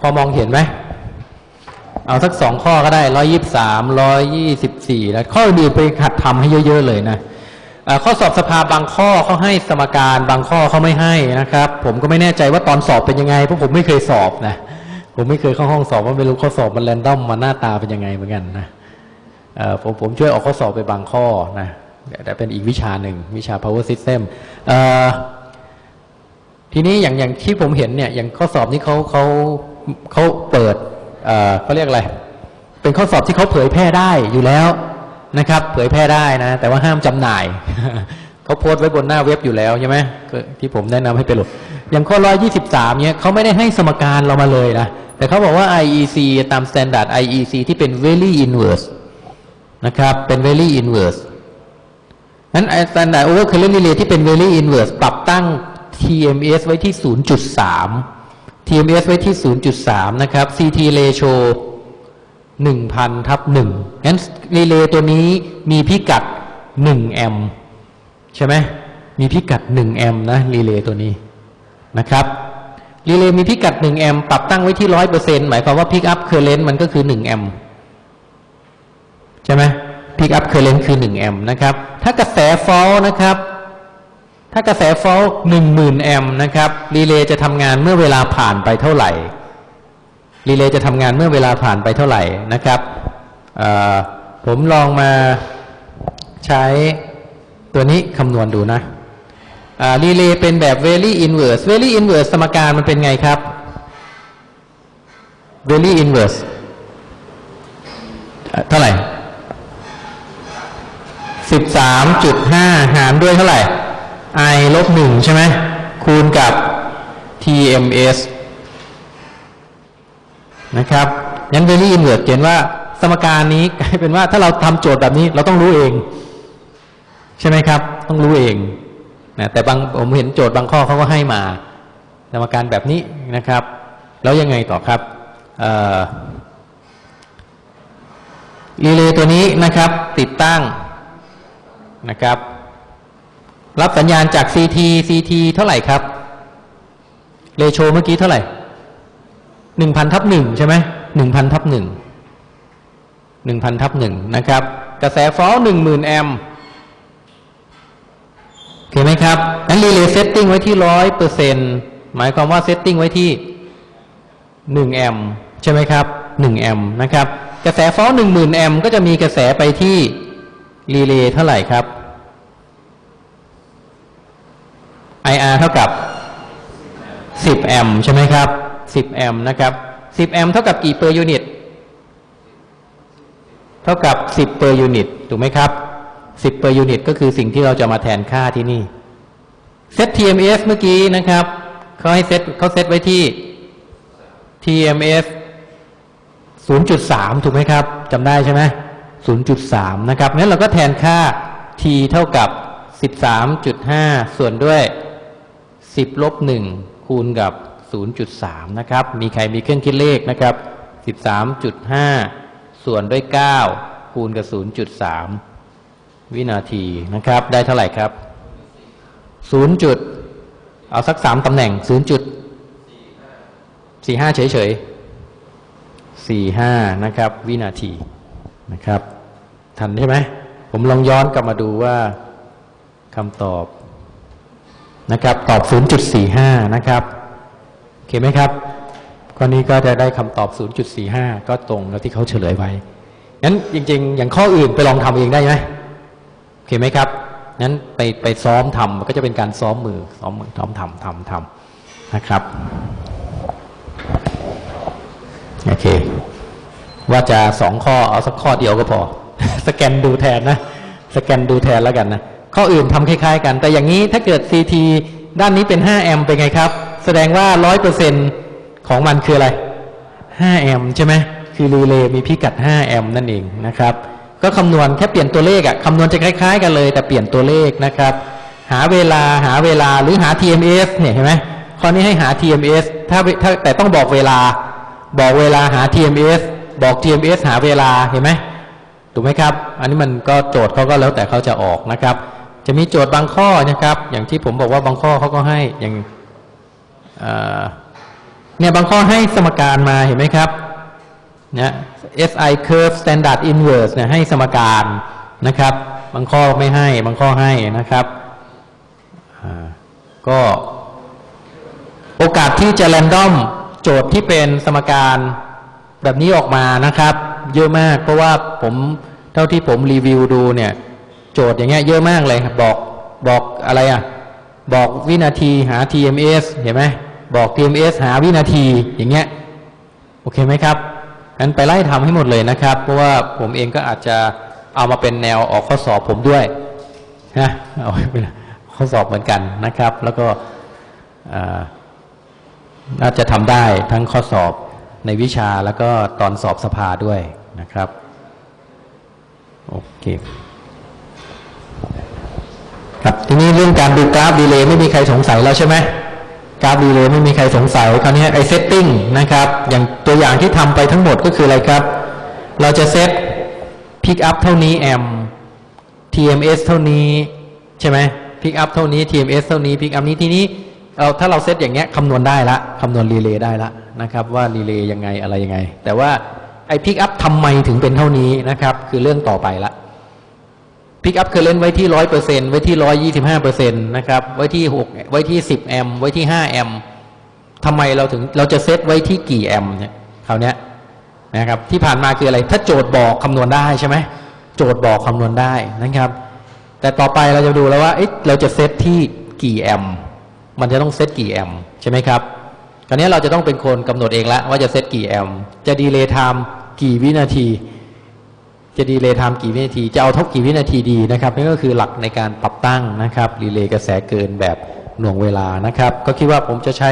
พอมองเห็นไหมเอาสักสองข้อก็ได้ร้อยี่สามร้อยยี่สิบสี่แล้วข้ออื่นไปหัดทำให้เยอะๆเลยนะข้อสอบสภาบางข้อเขาให้สมการบางข้อเขาไม่ให้นะครับ ผมก็ไม่แน่ใจว่าตอนสอบเป็นยังไงเพราะผมไม่เคยสอบนะผมไม่เคยเข้าห้องสอบว่าไม่รู้ข้อสอบมันแรนดอมมันหน้าตาเป็นยังไงเหมือนกันนะผมผมช่วยออกข้อสอบไปบางข้อนะ แต่เป็นอีกวิชาหนึ่งวิชา power system ทีนี้อย่างอย่างที่ผมเห็นเนี่ยอย่างข้อสอบนี้เขาเขาเขาเปิดเอ่อเขาเรียกอะไร เป็นข้อสอบที่เขาเผยแพร่ได้อยู่แล้วนะครับ เผยแพร่ได้นะ แต่ว่าห้ามจำหน่ายเขาโพสต์ไว้บนหน้าเว็บอยู่แล้วใช่ไหมที่ผมแนะนำให้ไปโหลดอย่างข้อร้อยยี่สิบสามเนี่ยเขาไม่ได้ให้สมการเรามาเลยนะแต่เขาบอกว่า IEC ตาม standard IEC ที่เป็น very inverse นะครับ เป็น very inverse นั้น standard overcurrent relay ที่เป็น very inverse ปรับตั้ง TMS ไว้ที่ 0.3 TMS ไว้ที่ 0.3 นะครับ CT ratio 1,000ทับ1งั้นรีเลย์ตัวนี้มีพิกัด 1 แอมป์ใช่ไหมมีพิกัด 1 แอมป์นะรีเลย์ตัวนี้นะครับรีเลย์มีพิกัด 1 แอมป์ปรับตั้งไว้ที่ 100%หมายความว่า pickup current มันก็คือ 1 แอมป์ใช่ไหม pickup current คือ 1 แอมป์นะครับ ถ้ากระแส fault นะครับ ถ้ากระแส fault 10,000แอมป์นะครับรีเลย์จะทำงานเมื่อเวลาผ่านไปเท่าไหร่รีเลย์จะทำงานเมื่อเวลาผ่านไปเท่าไหร่นะครับผมลองมาใช้ตัวนี้คำนวณดูนะรีเลย์เป็นแบบ very inverse very inverse สมการมันเป็นไงครับ very inverse เท่าไหร่ สิบสามจุดห้าหารด้วยเท่าไหร่ i ลบหนึ่งใช่ไหมคูณกับ tms นะครับงั้น very inverse เขียนว่าสมการนี้กลายเป็นว่าถ้าเราทำโจทย์แบบนี้เราต้องรู้เอง ใช่ไหมครับ ต้องรู้เองนะแต่บางผมเห็นโจทย์บางข้อเขาก็ให้มา สมการแบบนี้นะครับ แล้วยังไงต่อครับรีเลย์ตัวนี้นะครับติดตั้ง นะครับ รับสัญญาณจาก CT CT เท่าไหร่ครับเรโชเมื่อกี้เท่าไหร่หนึ่งพันทับหนึ่งใช่ไหมหนึ่งพันทับหนึ่งหนึ่งพันทับหนึ่งนะครับ กระแสฟอลหนึ่งหมื่นแอมโอเคไหมครับนั้นรีเลย์ setting ไว้ที่ร้อยเปอร์เซ็นต์หมายความว่า setting ไว้ที่หนึ่งแอมป์ใช่ไหมครับหนึ่งแอมป์นะครับ กระแส fault หนึ่งหมื่นแอมป์ก็จะมีกระแสไปที่ รีเลย์เท่าไหร่ครับ IR เท่ากับ 10 แอมป์ใช่ไหมครับ 10 แอมป์นะครับ 10 แอมป์เท่ากับกี่ per unit เท่ากับ 10 per unit ถูกไหมครับ 10 per unit ก็คือสิ่งที่เราจะมาแทนค่าที่นี่ set TMS เมื่อกี้นะครับ เขาให้เซตเขาเซตไว้ที่ TMS 0.3 ถูกไหมครับจำได้ใช่ไหม 0.3 นะครับงั้นเราก็แทนค่า t เท่ากับ 13.5 ส่วนด้วย 10 ลบ 1 คูณกับ 0.3 นะครับ มีใครมีเครื่องคิดเลขนะครับ 13.5 ส่วนด้วย 9 คูณกับ 0.3 วินาทีนะครับ ได้เท่าไหร่ครับ 0. จุดเอาสัก 3 ตำแหน่ง 0. จุด45 เฉยๆ45 นะครับ วินาที นะครับ ทันใช่ไหมผมลองย้อนกลับมาดูว่าคำตอบนะครับ ตอบ 0.45 นะครับโอเคไหมครับข้อนี้ก็จะได้คำตอบ 0.45 ก็ตรงกับที่เขาเฉลยไว้งั้นจริง ๆ อย่างข้ออื่นไปลองทำเองได้ไหมโอเคไหมครับงั้นไปไปซ้อมทำมันก็จะเป็นการซ้อมมือซ้อมมือซ้อมทำทำทำนะครับโอเค ว่าจะสองข้อเอาสักข้อเดียวก็พอ สแกนดูแทนนะ สแกนดูแทนแล้วกันนะ ข้ออื่นทำคล้าย ๆ กัน แต่อย่างนี้ถ้าเกิด CT ด้านนี้เป็น 5 แอมเป็นไงครับ แสดงว่า 100%ของมันคืออะไร 5 แอมป์ใช่ไหมคือรีเลย์มีพิกัด 5 แอมป์นั่นเองนะครับ ก็คำนวณแค่เปลี่ยนตัวเลขอะคำนวณจะคล้าย ๆ กันเลย แต่เปลี่ยนตัวเลขนะครับ หาเวลาหาเวลาหรือหา TMS เนี่ยเห็นไหมข้อนี้ให้หา TMS ถ้าถ้าแต่ต้องบอกเวลาบอกเวลาหา TMS บอก TMS หาเวลาเห็นไหมถูกไหมครับ อันนี้มันก็โจทย์เขาก็แล้วแต่เขาจะออกนะครับ จะมีโจทย์บางข้อนะครับ อย่างที่ผมบอกว่าบางข้อเขาก็ให้อย่างเนี่ยบางข้อให้สมการมาเห็นไหมครับเนี่ย SI curve standard inverse เนี่ยให้สมการนะครับ บางข้อไม่ให้บางข้อให้นะครับก็โอกาสที่จะแรนดอมโจทย์ที่เป็นสมการ แบบนี้ออกมานะครับ เยอะมาก เพราะว่าผมเท่าที่ผมรีวิวดูเนี่ย โจทย์อย่างเงี้ยเยอะมากเลยครับบอกบอกอะไรอะ บอกวินาทีหา TMS เห็นไหมบอก TMS หาวินาทีอย่างเงี้ยโอเคไหมครับงั้นไปไล่ทำให้หมดเลยนะครับ เพราะว่าผมเองก็อาจจะเอามาเป็นแนวออกข้อสอบผมด้วยนะเอาเป็นข้อสอบเหมือนกันนะครับ แล้วก็น่าจะทำได้ทั้งข้อสอบ ในวิชาแล้วก็ตอนสอบสภาด้วยนะครับ โอเค ครับทีนี้เรื่องการดูกราฟ delay ไม่มีใครสงสัยแล้วใช่ไหมกราฟ delay ไม่มีใครสงสัยคราวนี้ไอ setting นะครับ อย่างตัวอย่างที่ทำไปทั้งหมดก็คืออะไรครับ เราจะ set pickup เท่านี้แอมป์ TMS เท่านี้ใช่ไหมพิกอัพเท่านี้ TMS เท่านี้พิกอัพนี้ทีนี้ เอาถ้าเราเซตอย่างเงี้ยคำนวณได้ละคำนวณรีเลย์ได้ละนะครับ ว่ารีเลย์ยังไงอะไรยังไง แต่ว่าไอพิกอัพทำไมถึงเป็นเท่านี้นะครับ คือเรื่องต่อไปละ pickup current ไว้ที่ร้อยเปอร์เซ็นต์ไว้ที่ร้อยยี่สิบห้าเปอร์เซ็นต์นะครับ ไว้ที่หกไว้ที่สิบแอมป์ไว้ที่ห้าแอมป์ทำไมเราถึงเราจะเซตไว้ที่กี่แอมป์เนี่ยคราวเนี้ยนะครับที่ผ่านมาคืออะไร ถ้าโจทย์บอกคำนวณได้ใช่ไหมโจทย์บอกคำนวณได้นะครับ แต่ต่อไปเราจะดูแล้วว่าเอ๊ะเราจะเซตที่กี่แอมป์ มันจะต้องเซตกี่แอมป์ใช่ไหมครับคราวนี้เราจะต้องเป็นคนกำหนดเองแล้วว่าจะเซตกี่แอมป์จะ delay time กี่วินาที จะ delay time กี่วินาที จะเอาเท่ากี่วินาทีดีนะครับนี่ก็คือหลักในการปรับตั้งนะครับรีเลย์กระแสเกินแบบหน่วงเวลานะครับ ก็คิดว่าผมจะใช้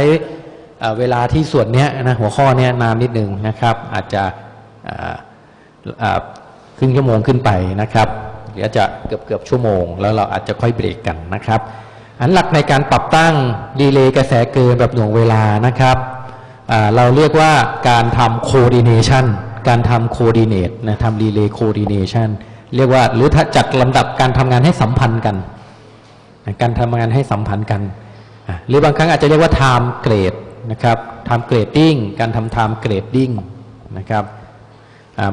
เวลาที่ส่วนนี้นะหัวข้อนี้นานนิดนึงนะครับ อาจจะครึ่งชั่วโมงขึ้นไปนะครับเดี๋ยวจะเกือบเกือบชั่วโมง แล้วเราอาจจะค่อยเบรกกันนะครับ อันหลักในการปรับตั้งดีเลย์กระแสเกินแบบหน่วงเวลานะครับเราเรียกว่าการทำ coordination การทำ coordinate นะทำ relay coordination เรียกว่าหรือถ้าจัดลำดับการทำงานให้สัมพันธ์กัน การทำงานให้สัมพันธ์กัน หรือบางครั้งอาจจะเรียกว่า time grade นะครับ time grading การทำ time grading นะครับ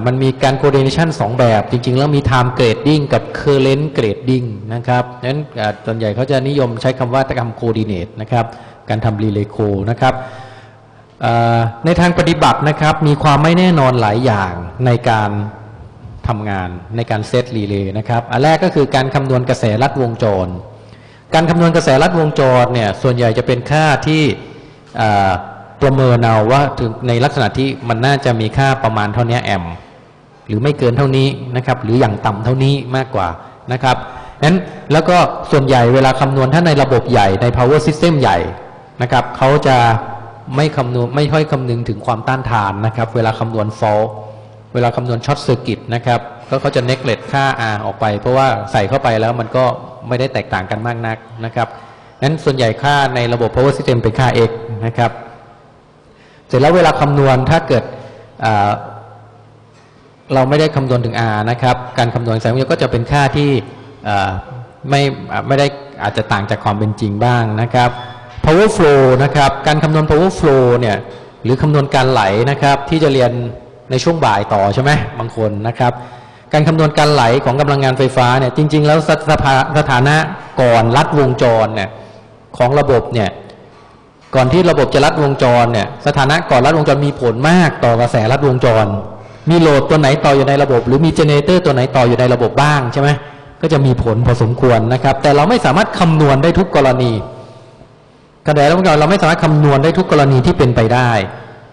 มันมีการ coordination สองแบบ จริง ๆ แล้วมี time grading กับ current grading นะครับนั้นอ่าส่วนใหญ่เขาจะนิยมใช้คำว่าทำ coordinate นะครับการทำ relay co นะครับในทางปฏิบัตินะครับมีความไม่แน่นอนหลายอย่างในการทำงานในการเซตรีเลย์นะครับอันแรกก็คือการคำนวณกระแสลัดวงจร การคำนวณกระแสลัดวงจรเนี่ยส่วนใหญ่จะเป็นค่าที่ ประเมินเอาว่าถึงในลักษณะที่มันน่าจะมีค่าประมาณเท่านี้แอมป์หรือไม่เกินเท่านี้นะครับ หรืออย่างต่ำเท่านี้มากกว่านะครับนั้นแล้วก็ส่วนใหญ่เวลาคำนวณถ้าในระบบใหญ่ใน power system ใหญ่นะครับเขาจะไม่คำนวณไม่ค่อยคำนึงถึงความต้านทานนะครับ เวลาคำนวณ fault เวลาคำนวณ short circuit นะครับก็เขาจะ neglect ค่า R ออกไป เพราะว่าใส่เข้าไปแล้วมันก็ไม่ได้แตกต่างกันมากนักนะครับนั้นส่วนใหญ่ค่าในระบบ power system เป็นค่า x นะครับ ร็จแล้วเวลาคำนวณถ้าเกิดเราไม่ได้คำนวณถึง R นะครับ การคำนวณแสงวิทยก็จะเป็นค่าที่ไม่ไม่ได้อาจจะต่างจากความเป็นจริงบ้างนะครับ power flow นะครับ การคำนวณ power flow เนี่ยหรือคำนวณการไหลนะครับ ที่จะเรียนในช่วงบ่ายต่อใช่ไหมบางคนนะครับ การคำนวณการไหลของกำลังงานไฟฟ้าเนี่ยจริง ๆ แล้วสสภาสถานะก่อนลัดวงจรเนี่ยของระบบเนี่ย ก่อนที่ระบบจะลัดวงจรเนี่ยสถานะก่อนลัดวงจรมีผลมากต่อกระแสลัดวงจร มีโหลดตัวไหนต่ออยู่ในระบบ หรือมี generator ตัวไหนต่ออยู่ในระบบบ้างใช่ไหมก็จะมีผลพอสมควรนะครับ แต่เราไม่สามารถคำนวณได้ทุกกรณีกระแสลัดวงจรเราไม่สามารถคำนวณได้ทุกกรณีที่เป็นไปได้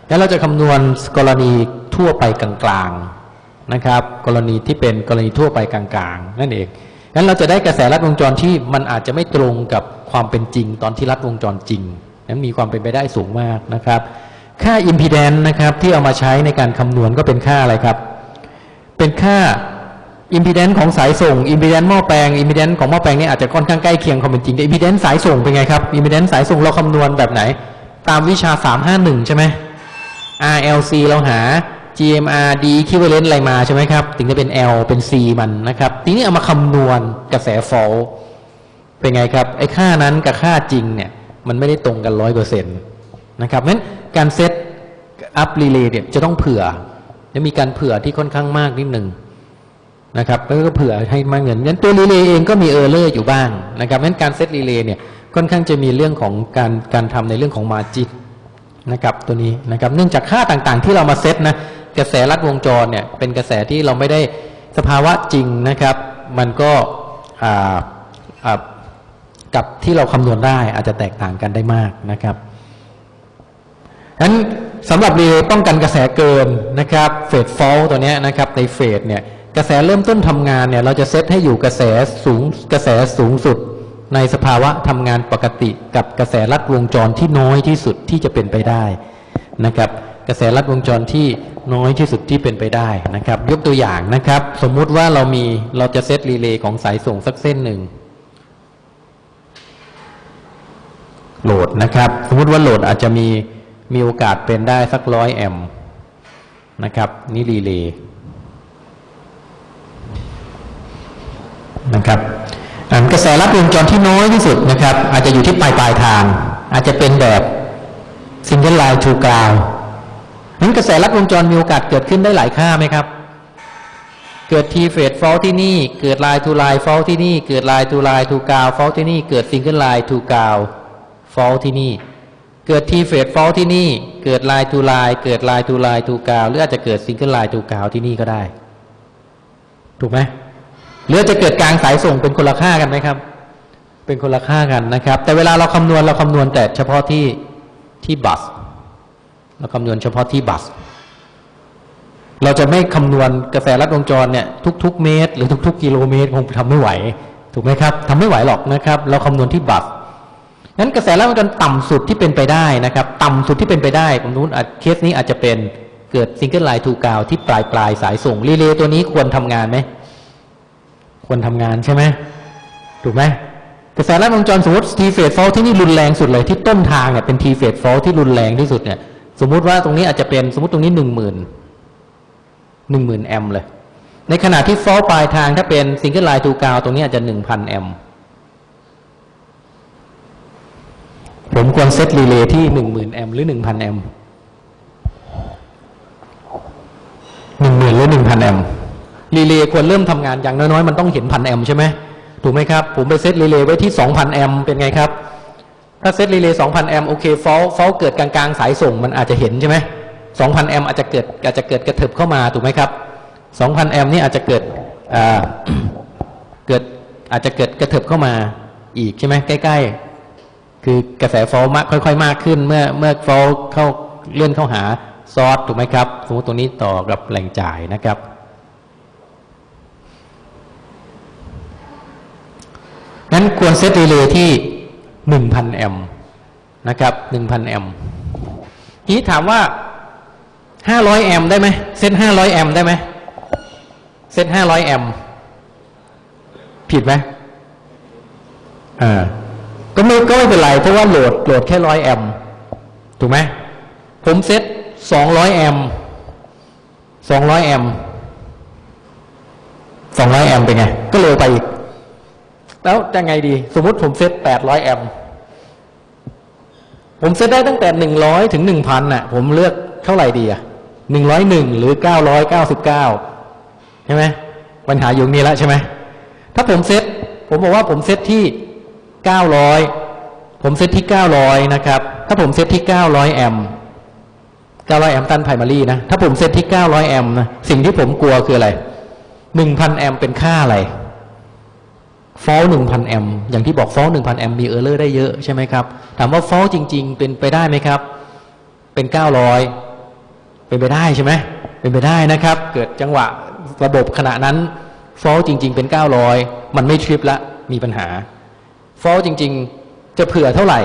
แล้วเราจะคำนวณกรณีทั่วไปกลางๆนะครับ กรณีที่เป็นกรณีทั่วไปกลางๆนั่นเองงั้นเราจะได้กระแสลัดวงจรที่มันอาจจะไม่ตรงกับความเป็นจริง ตอนที่ลัดวงจรจริง นั้นมีความเป็นไปได้สูงมากนะครับ ค่า impedance นะครับที่เอามาใช้ในการคำนวณก็เป็นค่าอะไรครับ เป็นค่า impedance ของสายส่ง impedance หม้อแปลง impedance ของหม้อแปลงนี่อาจจะค่อนข้างใกล้เคียงความเป็นจริงแต่ impedance สายส่งเป็นไงครับ impedance สายส่งเราคำนวณแบบไหน ตามวิชา 351 ใช่ไหม RLC เราหา GMR D equivalent อะไรมาใช่ไหมครับ ถึงจะเป็น L เป็น C มันนะครับ ทีนี้เอามาคำนวณกระแส fault เป็นไงครับ ไอ้ค่านั้นกับค่าจริงเนี่ย มันไม่ได้ตรงกันร้อยเปอร์เซ็นต์นะครับเพราะฉะนั้นการ set up รีเลย์เนี่ยจะต้องเผื่อจะมีการเผื่อที่ค่อนข้างมากนิดหนึ่งนะครับแล้วก็เผื่อให้มากเกินงั้นตัวรีเลย์เองก็มี error อยู่บ้างนะครับเพราะฉะนั้นการเซตรีเลย์เนี่ยค่อนข้างจะมีเรื่องของการการทำในเรื่องของมาจิกนะครับตัวนี้นะครับเนื่องจากค่าต่างๆที่เรามาเซตนะกระแสลัดวงจรเนี่ยเป็นกระแสที่เราไม่ได้สภาวะจริงนะครับ มันก็อ่าอ่า กับที่เราคำนวณได้อาจจะแตกต่างกันได้มากนะครับนั้นสำหรับรีเลย์ป้องกันกระแสเกินนะครับ phase fault ตัวเนี้ยนะครับใน phase เนี่ยกระแสเริ่มต้นทำงานเนี่ยเราจะเซตให้อยู่กระแสสูงกระแสสูงสุด ในสภาวะทำงานปกติ กับกระแสลัดวงจรที่น้อยที่สุดที่จะเป็นไปได้นะครับกระแสลัดวงจรที่น้อยที่สุดที่เป็นไปได้นะครับ ยกตัวอย่างนะครับ สมมุติว่าเรามีเราจะเซตรีเลย์ของสายส่งสักเส้นหนึ่ง โหลดนะครับ สมมติว่าโหลดอาจจะมีมีโอกาสเป็นได้สักร้อยแอมนะครับ นี่รีเลย์นะครับกระแสลัดวงจรที่น้อยที่สุดนะครับ อาจจะอยู่ที่ปลายปลายทาง อาจจะเป็นแบบ single line to ground นั้นกระแสลัดวงจรมีโอกาสเกิดขึ้นได้หลายค่าไหมครับ เกิด three phase fault ที่นี่ เกิด line to line fault ที่นี่ เกิด line to line to ground fault ที่นี่ เกิด single line to ground fault ที่นี่ เกิด three phase fault ที่นี่ เกิด line to line เกิด line to line to ground หรืออาจจะเกิด single line to ground ที่นี่ก็ได้ ถูกไหมหรืออาจจะเกิดกลางสายส่งเป็นคนละค่ากันไหมครับ เป็นคนละค่ากันนะครับ แต่เวลาเราคำนวณเราคำนวณแต่เฉพาะที่ที่ bus เราคำนวณเฉพาะที่ bus เราจะไม่คำนวณกระแสลัดวงจรเนี่ยทุก ๆ เมตร หรือทุก ๆ กิโลเมตรคงทำไม่ไหว ถูกไหมครับทำไม่ไหวหรอกนะครับ เราคำนวณที่ bus นั้นกระแสลัดวงจรต่ำสุดที่เป็นไปได้นะครับ ต่ำสุดที่เป็นไปได้ตรงนู้นอ่าเคสนี้อาจจะเป็นเกิด single line to ground ที่ปลายปลายสายส่งรีเลย์ตัวนี้ควรทำงานไหมควรทำงานใช่ไหมถูกไหมกระแสลัดวงจรสมมติ three phase fault ที่นี่รุนแรงสุดเลยที่ต้นทางเนี่ยเป็น three phase fault ที่รุนแรงที่สุดเนี่ย สมมุติว่าตรงนี้อาจจะเป็นสมมติตรงนี้หนึ่งหมื่นหนึ่งหมื่นแอมป์เลย ในขณะที่ fault ปลายทางถ้าเป็น single line to ground ตรงนี้อาจจะหนึ่งพันแอมป์ ผมควรเซตรีเลย์ที่หนึ่งหมื่นแอมหรือหนึ่งพันแอมหนึ่งหมื่นหรือหนึ่งพันแอมรีเลย์ควรเริ่มทำงานอย่างน้อยๆ มันต้องเห็นพันแอมใช่ไหมถูกไหมครับ ผมไปเซตรีเลย์ไว้ที่สองพันแอมเป็นไงครับ ถ้าเซตรีเลย์สองพันแอมโอเค fault fault เกิดกลางๆ สายส่งมันอาจจะเห็นใช่ไหมสองพันแอมอาจจะเกิดอาจจะเกิดกระเถิบเข้ามาถูกไหมครับสองพันแอมนี่อาจจะเกิดอ่าเกิดอาจจะเกิดกระเถิบเข้ามาอีกใช่ไหมใกล้ ๆ คือกระแสฟอลมากค่อย ๆ มากขึ้น เมื่อเมื่อฟอลเข้าเลื่อนเข้าหาซอสถูกไหมครับ สมมติตรงนี้ต่อกับแหล่งจ่ายนะครับ นั้นควรเซตรีเลย์ที่หนึ่งพันแอมป์นะครับหนึ่งพันแอมป์ทีนี้ถามว่าห้าร้อยแอมป์ได้ไหมเซตห้าร้อยแอมป์ได้ไหมเซตห้าร้อยแอมป์ผิดไหมอ่า ก็ไม่ก็ไม่เป็นไรเพราะว่าโหลดโหลดแค่ร้อยแอมถูกไหมผมเซตสองร้อยแอมสองร้อยแอมสองร้อยแอมเป็นไง ก็เร็วไปอีก แล้วจะไงดี สมมติผมเซตแปดร้อยแอมผมเซตได้ตั้งแต่หนึ่งร้อยถึงหนึ่งพันน่ะ ผมเลือกเท่าไหร่ดีอะหนึ่งร้อยหนึ่งหรือเก้าร้อยเก้าสิบเก้าใช่ไหมปัญหาอยู่นี้แล้วใช่ไหมถ้าผมเซตผมบอกว่าผมเซตที่ เก้าร้อยผมเซตที่เก้าร้อยนะครับ ถ้าผมเซตที่เก้าร้อยแอมป์เก้าร้อยแอมป์ตันไพรมารีนะ ถ้าผมเซตที่เก้าร้อยแอมป์นะ สิ่งที่ผมกลัวคืออะไรหนึ่งพันแอมป์เป็นค่าอะไรfault หนึ่งพันแอมป์อย่างที่บอก fault หนึ่งพันแอมป์มี error ได้เยอะใช่ไหมครับ ถามว่า fault จริง ๆ เป็นไปได้ไหมครับ เป็นเก้าร้อยเป็นไปได้ใช่ไหมเป็นไปได้นะครับ เกิดจังหวะระบบขณะนั้น fault จริง ๆ เป็นเก้าร้อยมันไม่ทริปละมีปัญหา fault จริง ๆ จะเผื่อเท่าไหร่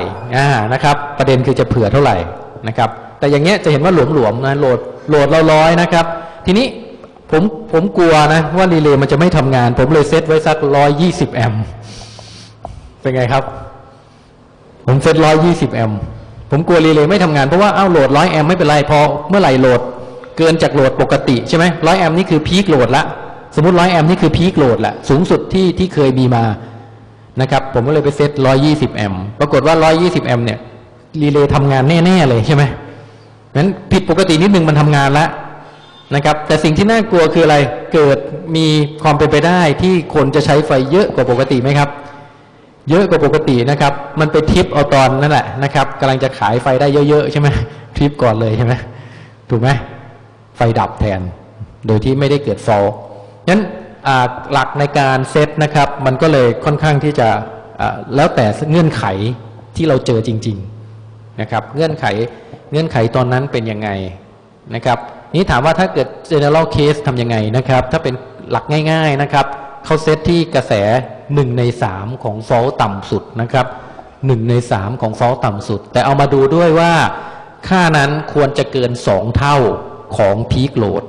นะครับ ประเด็นคือจะเผื่อเท่าไหร่นะครับ แต่อย่างเงี้ยจะเห็นว่าหลวมๆนะโหลดโหลดเราร้อยนะครับ ทีนี้ผมผมกลัวนะว่ารีเลย์มันจะไม่ทำงาน ผมเลยเซตไว้สักร้อยยี่สิบแอมป์เป็นไงครับ ผมเซตร้อยยี่สิบแอมผมกลัวรีเลย์ไม่ทำงานเพราะว่าเอ้าโหลดร้อยแอมไม่เป็นไรพอเมื่อไหร่โหลดเกินจากโหลดปกติใช่ไหมร้อยแอมนี่คือ peak load ละสมมติร้อยแอมนี่คือ peak load ละสูงสุดที่ที่เคยมีมา นะครับ ผมก็เลยไปเซต120 แอมป์ปรากฏว่า 120 แอมป์เนี่ยรีเลย์ทำงานแน่ๆเลยใช่ไหมนั้นผิดปกตินิดนึงมันทำงานแล้วนะครับ แต่สิ่งที่น่ากลัวคืออะไร เกิดมีความเป็นไปได้ที่คนจะใช้ไฟเยอะกว่าปกติไหมครับ เยอะกว่าปกตินะครับ มันไปทิปเอาตอนนั่นแหละนะครับกำลังจะขายไฟได้เยอะๆใช่ไหมทริปก่อนเลยใช่ไหมถูกไหมไฟดับแทน โดยที่ไม่ได้เกิดฟอลนั้น หลักในการเซตนะครับ มันก็เลยค่อนข้างที่จะแล้วแต่เงื่อนไขที่เราเจอจริง ๆนะครับ เงื่อนไขเงื่อนไขตอนนั้นเป็นยังไงนะครับ นี่ถามว่าถ้าเกิด general case ทำยังไงนะครับ ถ้าเป็นหลักง่าย ๆนะครับเขาเซตที่กระแส 1 ใน 3 ของฟอลต่ำสุดนะครับ1ใน 3 ของฟอลต่ำสุด แต่เอามาดูด้วยว่าค่านั้นควรจะเกิน 2 เท่าของพีคโหลด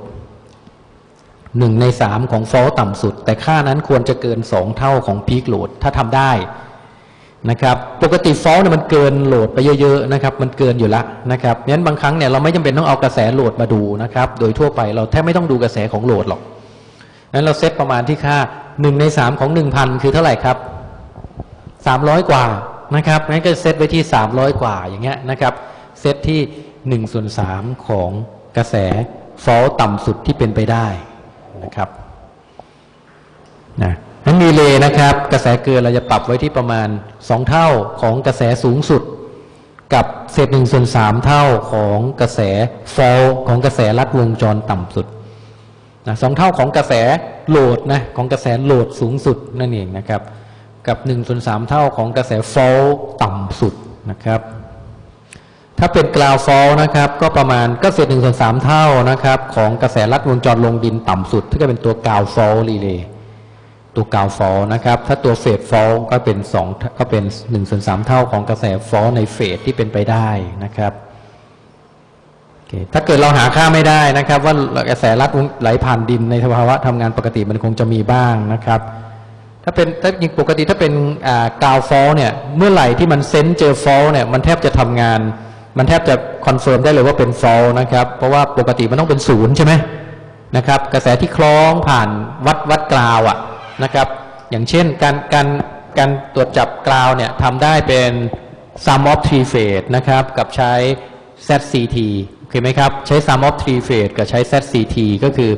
หนึ่งในสามของฟอลต่ำสุด แต่ค่านั้นควรจะเกิน2เท่าของพีคโหลดถ้าทำได้นะครับปกติ fault เนี่ยมันเกินโหลดไปเยอะๆนะครับมันเกินอยู่แล้วนะครับงั้นบางครั้งเนี่ยเราไม่จำเป็นต้องเอากระแสโหลดมาดูนะครับโดยทั่วไปเราแทบไม่ต้องดูกระแสของโหลดหรอกนั้นเราเซตประมาณที่ค่าหนึ่งในสามของหนึ่งพันคือเท่าไหร่ครับสามร้อยกว่านะครับงั้นก็เซตไว้ที่สามร้อยกว่าอย่างเงี้ยนะครับเซตที่หนึ่งส่วนสามของกระแส fault ต่ำสุดที่เป็นไปได้ นะครับนะนั้นรีเลย์นะครับ กระแสเกินเราจะปรับไว้ที่ประมาณสองเท่าของกระแสสูงสุด กับเศษหนึ่งส่วนสามเท่าของกระแส fault ของกระแสลัดวงจรต่ำสุดนะสองเท่าของกระแสโหลดนะของกระแสโหลดสูงสุดนั่นเองนะครับ กับหนึ่งส่วนสามเท่าของกระแส fault ต่ำสุดนะครับ ถ้าเป็น ground fault นะครับ ก็ประมาณก็เศษหนึ่งส่วนสามเท่านะครับ ของกระแสลัดวงจรลงดินต่ำสุดที่ก็เป็นตัว ground fault relayตัว ground fault นะครับ ถ้าตัว phase fault ก็เป็นสองก็เป็นหนึ่งส่วนสามเท่าของกระแส fault ใน phase ที่เป็นไปได้นะครับโอเคถ้าเกิดเราหาค่าไม่ได้นะครับ ว่ากระแสลัดไหลผ่านดินในสภาวะทำงานปกติมันคงจะมีบ้างนะครับ ถ้าเป็นถ้าจริงปกติถ้าเป็นอ่า ground fault เนี่ยเมื่อไหร่ที่มัน sense เจอ fault เนี่ยมันแทบจะทำงาน มันแทบจะ confirm ได้เลยว่าเป็น fault นะครับ เพราะว่าปกติมันต้องเป็นศูนย์ใช่ไหมนะครับ กระแสที่คล้องผ่านวัดวัดกราวอะนะครับ อย่างเช่นการการการตรวจจับกราวเนี่ยทำได้เป็น sum of three phase นะครับ กับใช้ ZCT โอเคไหมครับ ใช้ sum of three phase กับใช้ ZCT ก็คือ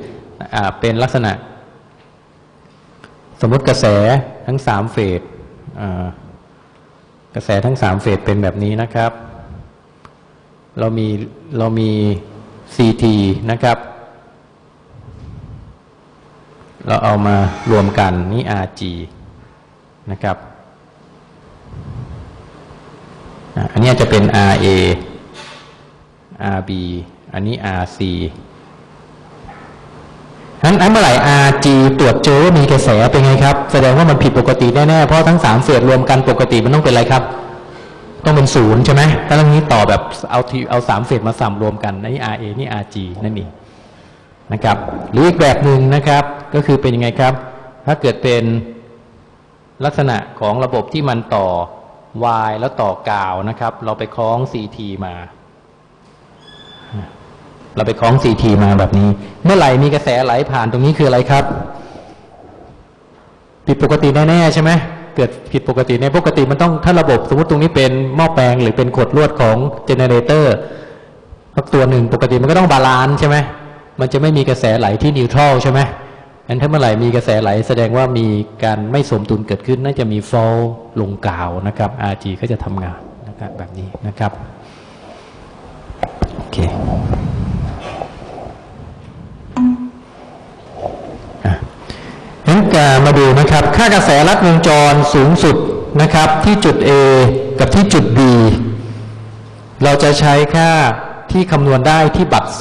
อ่าเป็นลักษณะ สมมติกระแสทั้งสามเฟสกระแสทั้งสามเฟสเป็นแบบนี้นะครับ เรามีเรามี CT นะครับ เราเอามารวมกันนี่ RG นะครับ อันนี้จะเป็น RA RB อันนี้ RC นั้นอันเมื่อไหร่ RG ตรวจเจอว่ามีกระแสเป็นไงครับ แสดงว่ามันผิดปกติแน่ ๆ เพราะทั้งสามเฟสรวมกันปกติมันต้องเป็นอะไรครับ ต้องเป็นศูนย์ใช่ไหมถ้าเรื่องนี้ต่อแบบเอาทีเอาสามเฟสมาสามรวมกันนี่ RA นี่ RG นั่นเองนะครับ หรืออีกแบบหนึ่งนะครับ ก็คือเป็นยังไงครับ ถ้าเกิดเป็นลักษณะของระบบที่มันต่อ Y แล้วต่อกาวนะครับ เราไปคล้อง CT มา เราไปคล้อง CT มาแบบนี้ เมื่อไหร่มีกระแสไหลผ่านตรงนี้คืออะไรครับ ผิดปกติแน่ๆใช่ไหม เกิดผิดปกติในปกติมันต้องถ้าระบบสมมติตรงนี้เป็นหม้อแปลงหรือเป็นขดลวดของ generator สักตัวหนึ่งปกติมันก็ต้อง balance ใช่ไหมมันจะไม่มีกระแสไหลที่ neutral ใช่ไหมงั้นถ้าเมื่อไหร่มีกระแสไหลแสดงว่ามีการไม่สมดุลเกิดขึ้น น่าจะมี fault ลง ground นะครับ RG ก็จะทำงานนะครับแบบนี้นะครับโอเค มาดูนะครับ ค่ากระแสลัดวงจรสูงสุดนะครับ ที่จุด A กับที่จุด B เราจะใช้ค่าที่คำนวณได้ที่บัตร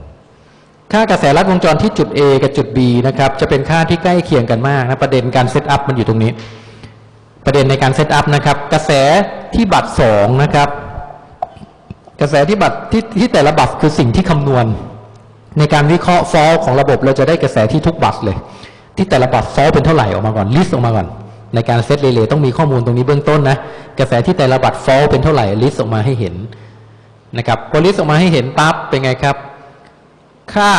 2 ค่ากระแสลัดวงจรที่จุด A กับจุด B นะครับ จะเป็นค่าที่ใกล้เคียงกันมากนะประเด็นการ set up มันอยู่ตรงนี้ ประเด็นในการ set up นะครับ กระแสที่บัตร 2 นะครับ กระแสที่บัตรที่ที่แต่ละบัตรคือสิ่งที่คำนวณ ในการวิเคราะห์ fault ของระบบเราจะได้กระแสที่ทุกบัตรเลย ที่แต่ละ bus fault เป็นเท่าไหร่ออกมาก่อน list ออกมาก่อน ในการ set relay ต้องมีข้อมูลตรงนี้เบื้องต้นนะกระแสที่แต่ละ bus fault เป็นเท่าไหร่ list ออกมาให้เห็นนะครับพอ list ออกมาให้เห็นปั๊บเป็นไงครับ ค่า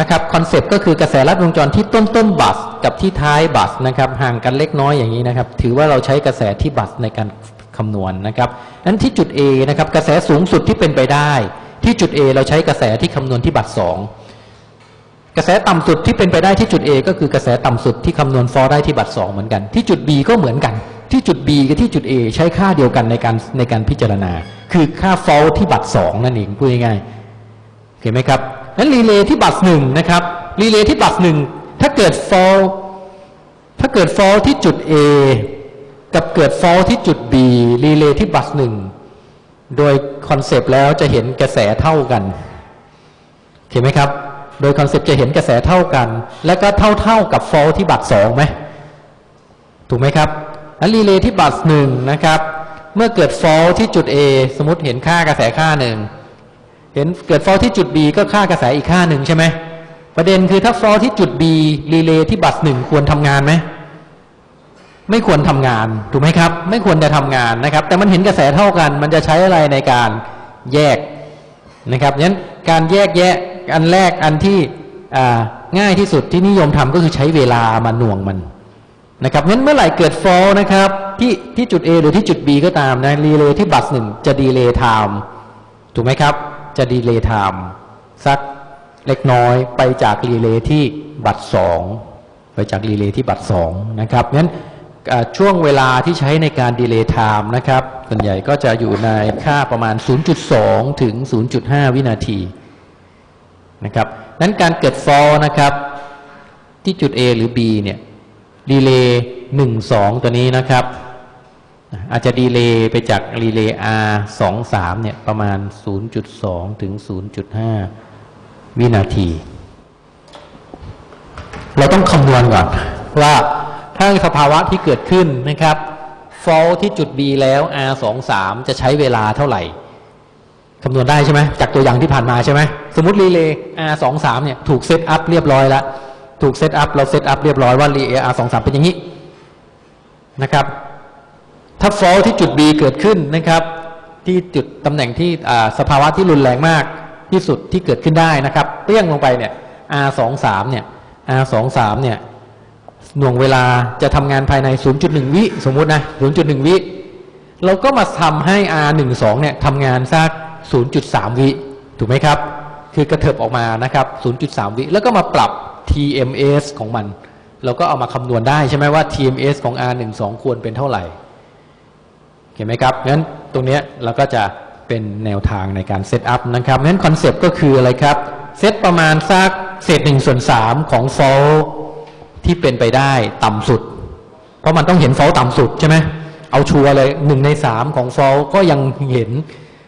นะครับ concept ก็คือกระแสลัดวงจรที่ต้นต้น bus กับที่ท้าย bus นะครับห่างกันเล็กน้อยอย่างนี้นะครับ ถือว่าเราใช้กระแสที่ bus ในการคำนวณนะครับนั้นที่จุด A นะครับกระแสสูงสุดที่เป็นไปได้ ที่จุด A เราใช้กระแสที่คำนวณที่ bus สอง กระแสต่ำสุดที่เป็นไปได้ที่จุด A ก็คือกระแสต่ำสุดที่คำนวณ fault ได้ที่ bus สองเหมือนกัน ที่จุด B ก็เหมือนกัน ที่จุด B กับที่จุด A ใช้ค่าเดียวกันในการในการพิจารณา คือค่า fault ที่ bus สองนั่นเองพูดง่ายๆเห็นไหมครับนั้น relay ที่ bus หนึ่งนะครับรีเลย์ที่บัสหนึ่งถ้าเกิด fall ถ้าเกิด fault ที่จุด A กับเกิด fall ที่จุด B รีเลย์ที่บัสหนึ่งโดยคอนเซปต์แล้วจะเห็นกระแสเท่ากันเห็นไหมครับ โดย concept จะเห็นกระแสเท่ากัน และก็เท่าเท่าๆกับ fall ที่บัสสองไหมถูกไหมครับแล้ว relay ที่ bus หนึ่งนะครับ เมื่อเกิด fall ที่จุด A สมมติเห็นค่ากระแสค่าหนึ่งเห็นเกิด fault ที่จุด B ก็ค่ากระแสอีกค่าหนึ่งใช่ไหมประเด็นคือถ้า fault ที่จุด B relay ที่ bus หนึ่งควรทำงานไหมไม่ควรทำงานถูกไหมครับ ไม่ควรจะทำงานนะครับ แต่มันเห็นกระแสเท่ากัน มันจะใช้อะไรในการแยก นะครับงั้นการแยกแยะอันแรกอันที่ง่ายที่สุดที่นิยมทำก็คือใช้เวลามาหน่วงมันนะครับงั้นเมื่อไหร่เกิด fault นะครับที่ที่จุด A หรือที่จุด B ก็ตามนะ relay ที่ bus หนึ่งจะ delay time ถูกไหมครับ จะ delay timeสักเล็กน้อยไปจาก relay ที่ bus สองไปจาก relay ที่ bus สองนะครับงั้น ช่วงเวลาที่ใช้ในการ delay time นะครับส่วนใหญ่ก็จะอยู่ในค่าประมาณ 0.2 ถึง 0.5 วินาทีนะครับนั้นการเกิด fall นะครับ ที่จุด A หรือ B เนี่ย relay หนึ่งสองตัวนี้นะครับ อาจจะ delay ไปจาก relay R สองสามเนี่ยประมาณ 0.2 ถึง 0.5 วินาที เราต้องคำนวณก่อนว่า ถ้าสภาวะที่เกิดขึ้นนะครับ fault ที่จุด B แล้ว R สองสามจะใช้เวลาเท่าไหร่คำนวณได้ใช่ไหมจากตัวอย่างที่ผ่านมาใช่ไหมสมมติรีเลย์ R สองสามเนี่ยถูกเซตอัพเรียบร้อยแล้วถูกเซตอัพเราเซตอัพเรียบร้อยว่ารีเลย์ R สองสามเป็นอย่างนี้นะครับ ถ้า fall ที่จุด B เกิดขึ้นนะครับ ที่จุดตำแหน่งที่สภาวะที่รุนแรงมากที่สุดที่เกิดขึ้นได้นะครับเปี้ยงลงไปเนี่ย R สองสามเนี่ย R สองสามเนี่ย หน่วงเวลาจะทำงานภายใน 0.1 วิสมมุตินะ 0.1 วิเราก็มาทำให้ R12 เนี่ยทำงานสัก 0.3 วิถูกไหมครับ คือกระเถิบออกมานะครับ 0.3 วิแล้วก็มาปรับ TMS ของมัน เราก็เอามาคำนวณได้ใช่ไหมว่า TMS ของ R12 ควรเป็นเท่าไหร่เห็นไหมครับงั้นตรงนี้เราก็จะเป็นแนวทางในการ set up นะครับงั้น concept ก็คืออะไรครับ เซตประมาณสักเศษหนึ่งส่วนสามของ fault ที่เป็นไปได้ต่ำสุด เพราะมันต้องเห็น fault ต่ำสุดใช่ไหมเอา sure เลยหนึ่งในสามของ fault ก็ยังเห็น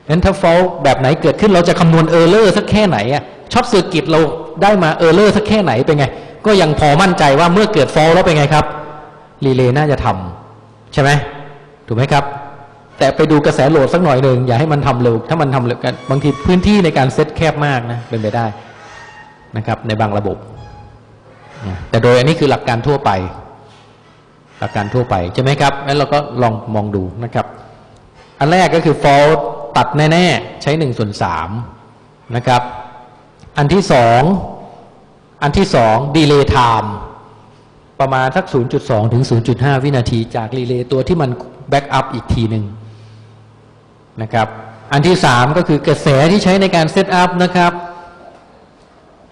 งั้นถ้า fault แบบไหนเกิดขึ้นเราจะคำนวณ error สักแค่ไหนอะshort circuit เราได้มา error สักแค่ไหนเป็นไง ก็ยังพอมั่นใจว่าเมื่อเกิด fault แล้วเป็นไงครับ relay น่าจะทำใช่ไหมถูกไหมครับ แต่ไปดูกระแส load สักหน่อยหนึ่งอย่าให้มันทำเร็ว ถ้ามันทำเร็วกันบางทีพื้นที่ในการเซตแคบมากนะเป็นไปได้นะครับ ในบางระบบ แต่โดยอันนี้คือหลักการทั่วไป หลักการทั่วไปใช่ไหมครับงั้นเราก็ลองมองดูนะครับ อันแรกก็คือ fault ตัดแน่ ๆ ใช้หนึ่งส่วนสามนะครับ อันที่สองอันที่สอง delay time ประมาณสัก 0.2 ถึง 0.5 วินาที จาก relay ตัวที่มัน backup อีกทีหนึ่งนะครับ อันที่สามก็คือกระแสที่ใช้ในการ set up นะครับ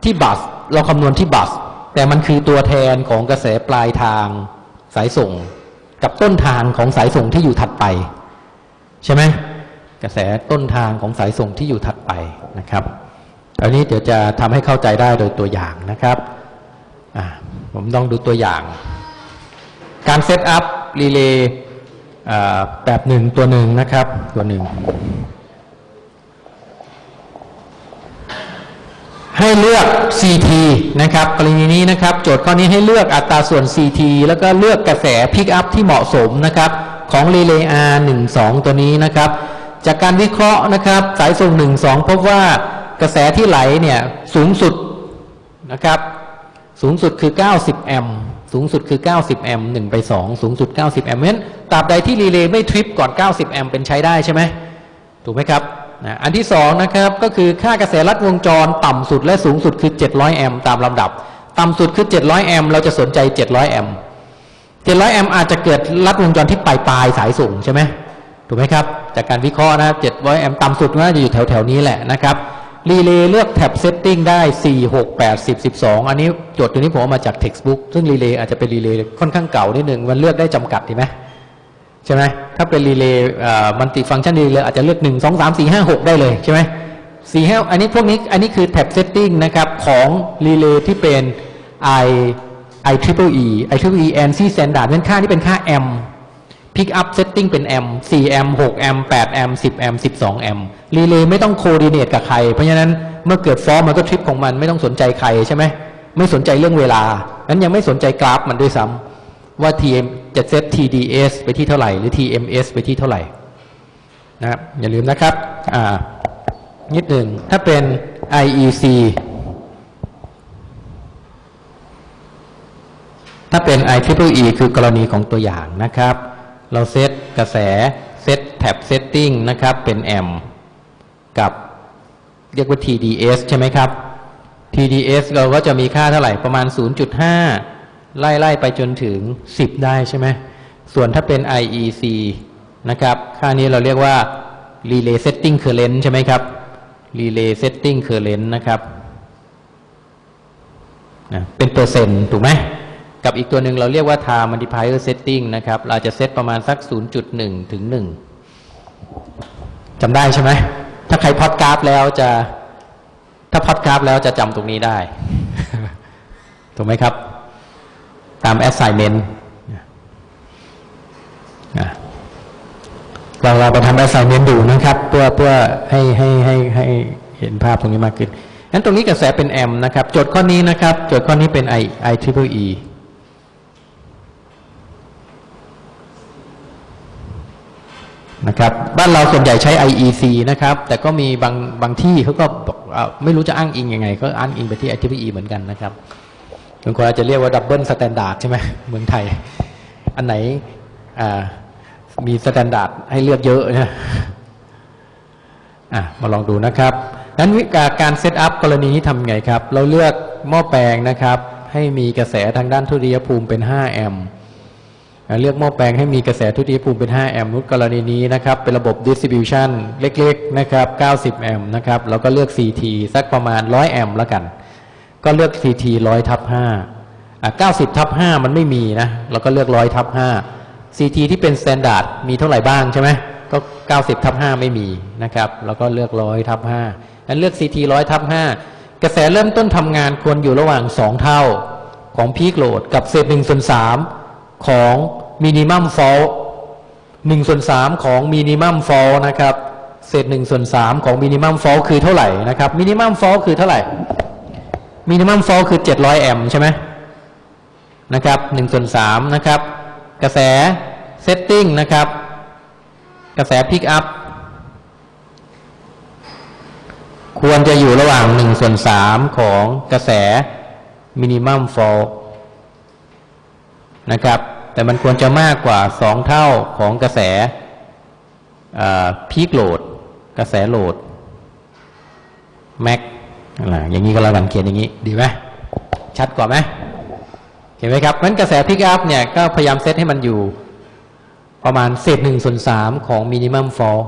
ที่ bus เราคำนวณที่ bus แต่มันคือตัวแทนของกระแสปลายทางสายส่ง กับต้นทางของสายส่งที่อยู่ถัดไป ใช่ไหมกระแสต้นทางของสายส่งที่อยู่ถัดไปนะครับอันนี้เดี๋ยวจะทำให้เข้าใจได้โดยตัวอย่างนะครับผมต้องดูตัวอย่าง การ set up relay แบบหนึ่งตัวหนึ่งนะครับตัวหนึ่ง ให้เลือก CT นะครับกรณีนี้นะครับโจทย์ข้อนี้ให้เลือกอัตราส่วน CT แล้วก็เลือกกระแส pick up ที่เหมาะสมนะครับของรีเลย์ R12 ตัวนี้นะครับ จากการวิเคราะห์นะครับสายส่ง 12 พบว่ากระแสที่ไหลเนี่ยสูงสุดนะครับสูงสุดคือ 90 แอมป์สูงสุดคือ 90 แอมป์1ไป 2 สูงสุด 90 แอมป์เพราะฉะนั้นตราบใดที่รีเลย์ไม่ทริปก่อน 90 แอมป์เป็นใช้ได้ใช่ไหมถูกไหมครับ นะอันที่สองนะครับก็คือค่ากระแสลัดวงจรต่ำสุดและสูงสุดคือ 700 แอมป์ตามลำดับ ต่ำสุดคือ 700 แอมป์เราจะสนใจ 700 แอมป์700 แอมป์อาจจะเกิดลัดวงจรที่ปลายปลายสายส่งใช่ไหมถูกไหมครับ จากการวิเคราะห์นะครับ700 แอมป์ต่ำสุดน่าจะอยู่แถวแถวนี้แหละนะครับรีเลย์เลือก tap setting ได้ 4 6 8 10 12 อันนี้โจทย์ตัวนี้ผมเอามาจาก textbook ซึ่งรีเลย์อาจจะเป็นรีเลย์ค่อนข้างเก่านิดหนึ่งมันเลือกได้จำกัดดีไหม ใช่ไหมถ้าเป็นรีเลย์ multifunction relay อาจจะเลือกหนึ่งสองสามสี่ห้าหกได้เลยใช่ไหมสี่ห้าอันนี้พวกนี้อันนี้คือ tap setting นะครับของรีเลย์ที่เป็น i i triple e i triple e ANSI standard เป็นค่าที่เป็นค่า m pick up setting เป็น m 4 m 6 m 8 m 10 m 12 m รีเลย์ไม่ต้อง coordinate กับใคร เพราะฉะนั้นเมื่อเกิด fault มันก็ทริปของมันไม่ต้องสนใจใครใช่ไหมไม่สนใจเรื่องเวลานั้นยังไม่สนใจกราฟมันด้วยซ้ำว่า TM จะเซต TDS ไปที่เท่าไหร่ หรือ TMS ไปที่เท่าไหร่นะครับอย่าลืมนะครับอ่านิดหนึ่งถ้าเป็น IEC ถ้าเป็น IEEE คือกรณีของตัวอย่างนะครับ เราเซตกระแสเซตแท็บเซตติ้งนะครับเป็นแอมกับเรียกว่า TDS ใช่ไหมครับ TDS เราก็จะมีค่าเท่าไหร่ประมาณ 0.5 ไล่ไล่ไปจนถึง 10 ได้ใช่ไหมส่วนถ้าเป็น IEC นะครับ ค่านี้เราเรียกว่า Relay Setting Current ใช่ไหมครับ Relay Setting Current นะครับนะเป็นเปอร์เซ็นต์ถูกไหมกับอีกตัวหนึ่งเราเรียกว่า Time Multiplier Setting นะครับ เราจะเซตประมาณสัก 0.1 ถึง 1จำได้ใช่ไหม ถ้าใครพอดกราฟแล้วจะ ถ้าพอดกราฟแล้วจะจำตรงนี้ได้ ถูกไหมครับ ตาม assignment นเราเราไปทำ assignment ดูนะครับ เพื่อเพื่อให้ให้ให้ให้เห็นภาพตรงนี้มากขึ้นงั้นตรงนี้กระแสเป็น m นะครับ โจทย์ข้อนี้นะครับ โจทย์ข้อนี้เป็น i i triple e นะครับบ้านเราส่วนใหญ่ใช้ IEC นะครับ แต่ก็มีบางบางที่เขาก็ไม่รู้จะอ้างอิงยังไง ก็อ้างอิงไปที่ IEEE เหมือนกันนะครับ บางคนอาจจะเรียกว่า double standard ใช่ไหมเมืองไทย อันไหนมี standard ให้เลือกเยอะนะะมาลองดูนะครับนั้นวิธีการ set up กรณีนี้ทำไงครับ เราเลือกหม้อแปลงนะครับ ให้มีกระแสทางด้านทุติยภูมิเป็น 5 แอมป์เลือกหม้อแปลงให้มีกระแสทุติยภูมิเป็น 5 แอมป์นุกรณีนี้นะครับ เป็นระบบ distribution เล็กๆนะครับ 90 แอมป์นะครับ แล้วก็เลือก CT สักประมาณ 100 แอมป์แล้วกัน ก็เลือก CT ร้อยทับห้าเก้าสิบทับห้ามันไม่มีนะเราก็เลือกร้อยทับห้า CT ที่เป็น standard มีเท่าไหร่บ้างใช่ไหมก็เก้าสิบทับห้าไม่มีนะครับเราก็เลือกร้อยทับห้านั้นเลือก CT ร้อยทับห้ากระแสเริ่มต้นทำงานควรอยู่ระหว่างสองเท่าของ peak load กับเศษหนึ่งส่วนสามของminimum fault หนึ่งส่วนสามของ minimum fault นะครับเศษหนึ่งส่วนสามของ minimum fault คือเท่าไหร่นะครับ minimum fault คือเท่าไหร่ minimum fault คือ 700 แอมป์ใช่ไหมนะครับ1ส่วน3นะครับ กระแส setting นะครับ กระแส pick up ควรจะอยู่ระหว่าง1ส่วน3ของกระแส minimum fall นะครับ แต่มันควรจะมากกว่า 2 เท่าของกระแส peak load กระแสโหลด max อะไร อย่างนี้ก็แล้วกันเขียนอย่างนี้ ดีไหมชัดกว่าไหมเห็นไหมครับนั้นกระแส pick up เนี่ยก็พยายามเซตให้มันอยู่ ประมาณเศษหนึ่งส่วนสามของ minimum fall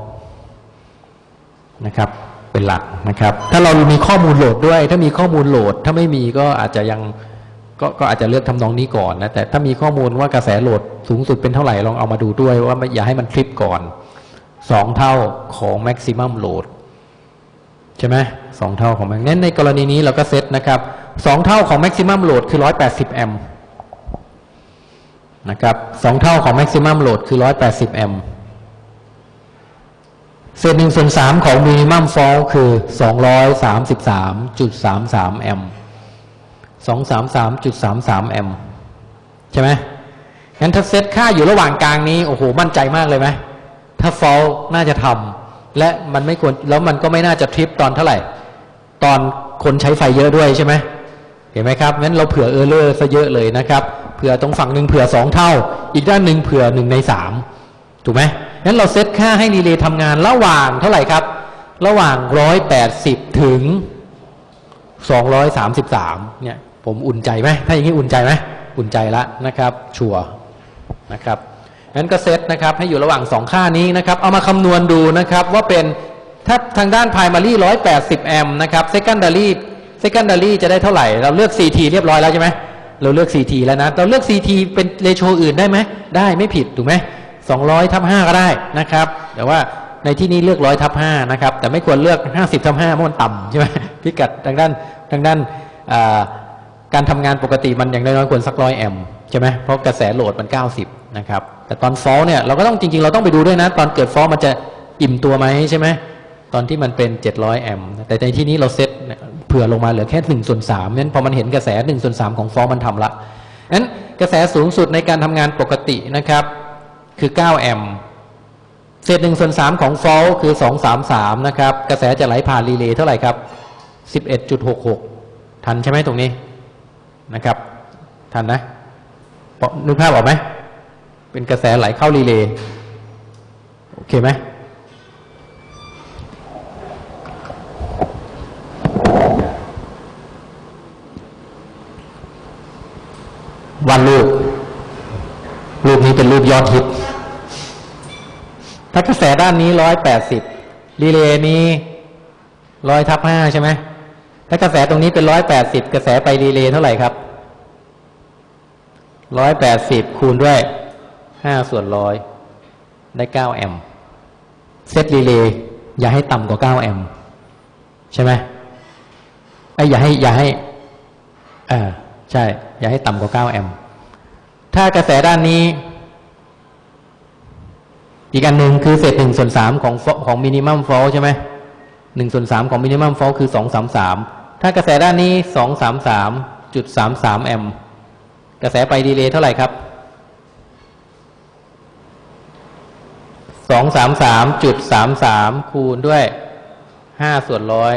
นะครับ เป็นหลักนะครับ ถ้าเรามีข้อมูลโหลดด้วย ถ้ามีข้อมูลโหลด ถ้าไม่มีก็อาจจะยังก็ก็อาจจะเลือกทำนองนี้ก่อนนะแต่ถ้ามีข้อมูลว่ากระแสโหลดสูงสุดเป็นเท่าไหร่ลองเอามาดูด้วยว่าไม่อย่าให้มันทริปก่อนสองเท่าของ maximum load ใช่ไหมสองเท่าของ max นั้นในกรณีนี้เราก็เซตนะครับสองเท่าของ maximum load คือร้อยแปดสิบแอมป์นะครับสองเท่าของ maximum load คือร้อยแปดสิบแอมป์เศษหนึ่งส่วนสามของ minimum fall คือสองร้อยสามสิบสามจุดสามสามแอมป์สองสามสามจุดสามสามแอมป์ใช่ไหมงั้นถ้าเซตค่าอยู่ระหว่างกลางนี้ โอ้โห มั่นใจมากเลยไหมถ้า fall น่าจะทำ และมันไม่ควรแล้วมันก็ไม่น่าจะทริปตอนเท่าไหร่ ตอนคนใช้ไฟเยอะด้วยใช่ไหมเห็นไหมครับงั้นเราเผื่อเออเลอร์ซะเยอะเลยนะครับเผื่อตรงฝั่งหนึ่งเผื่อสองเท่า อีกด้านหนึ่งเผื่อหนึ่งในสามถูกไหมงั้นเราเซตค่าให้รีเลย์ทำงานระหว่างเท่าไหร่ครับ ระหว่าง180ถึง233เนี่ยผมอุ่นใจไหมถ้าอย่างนี้อุ่นใจไหมอุ่นใจละนะครับ ชัวร์นะครับ งั้นก็เซตนะครับให้อยู่ระหว่าง 2 ค่านี้นะครับ เอามาคำนวณดูนะครับว่าเป็นถ้าทางด้าน primary 180 แอมป์นะครับ secondary secondary จะได้เท่าไหร่ เราเลือก CT เรียบร้อยแล้วใช่ไหมเราเลือก CT แล้วนะ เราเลือก CT เป็นเรโชอื่นได้ไหม ได้ไม่ผิดถูกไหม200ทับ5ก็ได้นะครับ แต่ว่าในที่นี้เลือก100ทับ5นะครับ แต่ไม่ควรเลือก 50ทับ5เพราะมันต่ำใช่ไหมพิกัดทางด้านทางด้านการทำงานปกติมันอย่างน้อยๆควรสักร้อยแอมป์ใช่ไหมเพราะกระแสโหลดมัน 90 นะครับ แต่ตอนฟอลเนี่ยเราก็ต้องจริง ๆ เราต้องไปดูด้วยนะ ตอนเกิดฟอลมันจะอิ่มตัวไหมใช่ไหมตอนที่มันเป็น 700 แอมป์แต่ในที่นี้เราเซตเผื่อลงมาเหลือแค่1ส่วน3นั้นพอมันเห็นกระแส1ส่วน3ของฟอลมันทำละนั้นกระแสสูงสุดในการทำงานปกตินะครับ คือ 9 แอมป์เศษ1ส่วน3ของฟอลคือ233นะครับ กระแสจะไหลผ่านรีเลย์เท่าไหร่ครับ11.66ทันใช่ไหมตรงนี้นะครับ ทันนะนึกภาพออกไหม เป็นกระแสไหลเข้ารีเลย์โอเคไหมวันรูป รูปนี้เป็นรูปยอดฮิต ถ้ากระแสด้านนี้ร้อยแปดสิบรีเลย์นี้ร้อยทับห้าใช่ไหมถ้ากระแสตรงนี้เป็นร้อยแปดสิบกระแสไปรีเลย์เท่าไหร่ครับร้อยแปดสิบคูณด้วย ห้าส่วนร้อยได้เก้าแอมป์เซตรีเลย์อย่าให้ต่ำกว่าเก้าแอมป์ใช่ไหมไอ้อย่าให้อย่าให้อ่าใช่ อย่าให้ต่ำกว่าเก้าแอมป์ถ้ากระแสด้านนี้ อีกอันหนึ่งคือเศษหนึ่งส่วนสามของของ minimum fault ใช่ไหมหนึ่งส่วนสามของ minimum fault คือสองสามสามถ้ากระแสด้านนี้สองสามสามจุดสามสามแอมป์กระแสไปรีเลย์เท่าไหร่ครับ สองสามสามจุดสามสามคูณด้วยห้าส่วนร้อย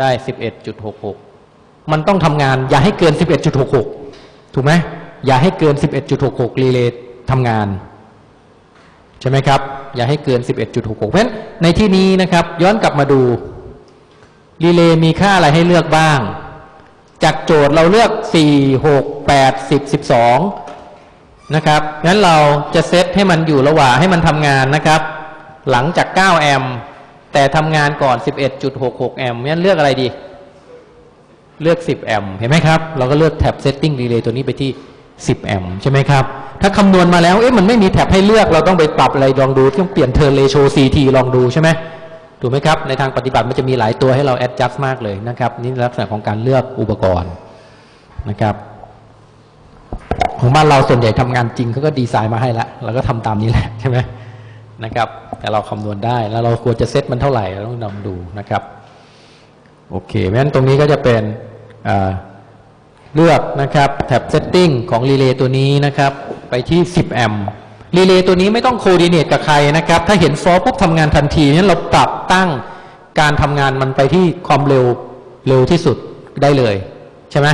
ได้สิบเอ็ดจุดหกหกมันต้องทำงานอย่าให้เกินสิบเอ็ดจุดหกหกถูกไหมอย่าให้เกินสิบเอ็ดจุดหกหกรีเลย์ทำงาน ใช่ไหมครับ อย่าให้เกิน11.66เพราะฉะนั้นในที่นี้นะครับ ย้อนกลับมาดูรีเลย์มีค่าอะไรให้เลือกบ้าง จากโจทย์เราเลือก4 6 8 10 12 นะครับงั้นเราจะเซตให้มันอยู่ระหว่างให้มันทำงานนะครับ หลังจาก 9 แอมป์แต่ทำงานก่อน 11.66 แอมป์งั้นเลือกอะไรดี เลือก 10 แอมป์เห็นไหมครับ เราก็เลือกแท็บ setting relay ตัวนี้ไปที่ 10 แอมป์ใช่ไหมครับ ถ้าคำนวณมาแล้ว เอ๊ะมันไม่มีแท็บให้เลือกเราต้องไปปรับอะไรลองดูต้องเปลี่ยนเทอร์เรโช CT ลองดูใช่ไหมถูกไหมครับ ในทางปฏิบัติมันจะมีหลายตัวให้เรา adjust มากเลยนะครับ นี่ลักษณะของการเลือกอุปกรณ์นะครับ ของบ้านเราส่วนใหญ่ทำงานจริงเขาก็ดีไซน์มาให้ละเราก็ทำตามนี้แหละใช่ไหมนะครับ แต่เราคำนวณได้แล้วเราควรจะเซตมันเท่าไหร่เราต้องนำดูนะครับ โอเคเพราะฉะนั้นตรงนี้ก็จะเป็นเลือกนะครับแท็บ setting ของรีเลย์ตัวนี้นะครับ ไปที่ 10 แอมป์รีเลย์ตัวนี้ไม่ต้อง coordinate กับใครนะครับ ถ้าเห็น fault ปุ๊บทำงานทันทีนั้นเราปรับตั้งการทำงานมันไปที่ความเร็วเร็วที่สุดได้เลย ใช่ไหม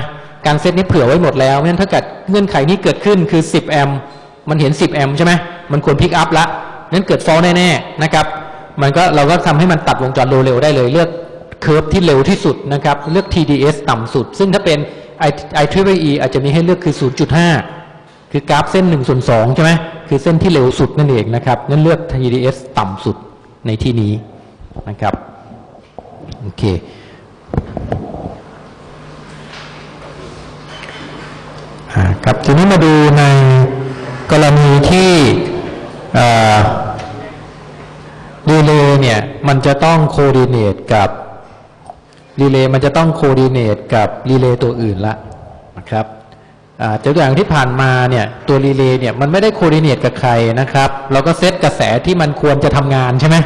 การเซตนี้เผื่อไว้หมดแล้วเพราะฉะนั้นถ้าเกิดเงื่อนไขนี้เกิดขึ้นคือ 10 แอมป์มันเห็น 10 แอมป์ใช่ไหมมันควร pick up ละนั้นเกิด fault แน่ๆนะครับมันก็เราก็ทำให้มันตัดวงจรเร็วได้เลย เลือก curve ที่เร็วที่สุดนะครับเลือก TDS ต่ำสุด ซึ่งถ้าเป็น i i t r i e อาจจะมีให้เลือกคือ 0.5 คือกราฟเส้น1ส่วน2ใช่ไหมคือเส้นที่เร็วสุดนั่นเองนะครับนั่นเลือก TDS ต่ำสุดในที่นี้นะครับโอเค อ่า ครับทีนี้มาดูในกรณีที่รีเลย์เนี่ยมันจะต้อง coordinate กับรีเลย์มันจะต้อง coordinate กับรีเลย์ตัวอื่นละนะครับอ่าตัวอย่างที่ผ่านมาเนี่ยตัวรีเลย์เนี่ยมันไม่ได้ coordinate กับใครนะครับ เราก็เซตกระแสที่มันควรจะทำงานใช่ไหม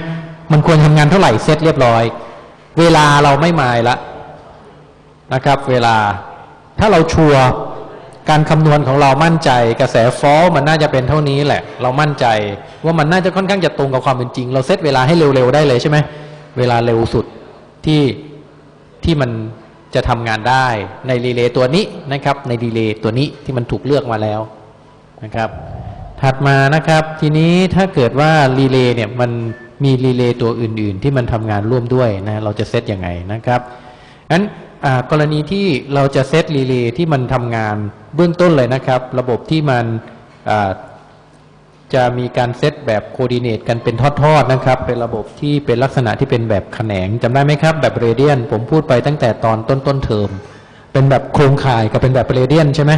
มันควรทำงานเท่าไหร่เซตเรียบร้อย เวลาเราไม่หมายละนะครับ เวลาถ้าเราชัวร์ การคำนวณของเรามั่นใจ กระแส fault มันน่าจะเป็นเท่านี้แหละ เรามั่นใจ ว่ามันน่าจะค่อนข้างจะตรงกับความเป็นจริง เราเซตเวลาให้เร็วๆได้เลยใช่ไหมเวลาเร็วสุดที่ที่มันจะทำงานได้ในรีเลย์ตัวนี้นะครับ ในรีเลย์ตัวนี้ที่มันถูกเลือกมาแล้วนะครับ ถัดมานะครับ ทีนี้ถ้าเกิดว่ารีเลย์เนี่ยมันมีรีเลย์ตัวอื่น ๆ ที่มันทำงานร่วมด้วยนะเราจะเซตยังไงนะครับงั้น กรณีที่เราจะเซตรีเลย์ที่มันทำงานเบื้องต้นเลยนะครับ ระบบที่มันจะมีการเซตแบบ coordinate กันเป็นทอดๆนะครับ เป็นระบบที่เป็นลักษณะที่เป็นแบบแขนงจำได้ไหมครับ แบบ radial ผมพูดไปตั้งแต่ตอนต้นต้นๆเทอม เป็นแบบโครงข่ายกับเป็นแบบ radial ใช่ไหม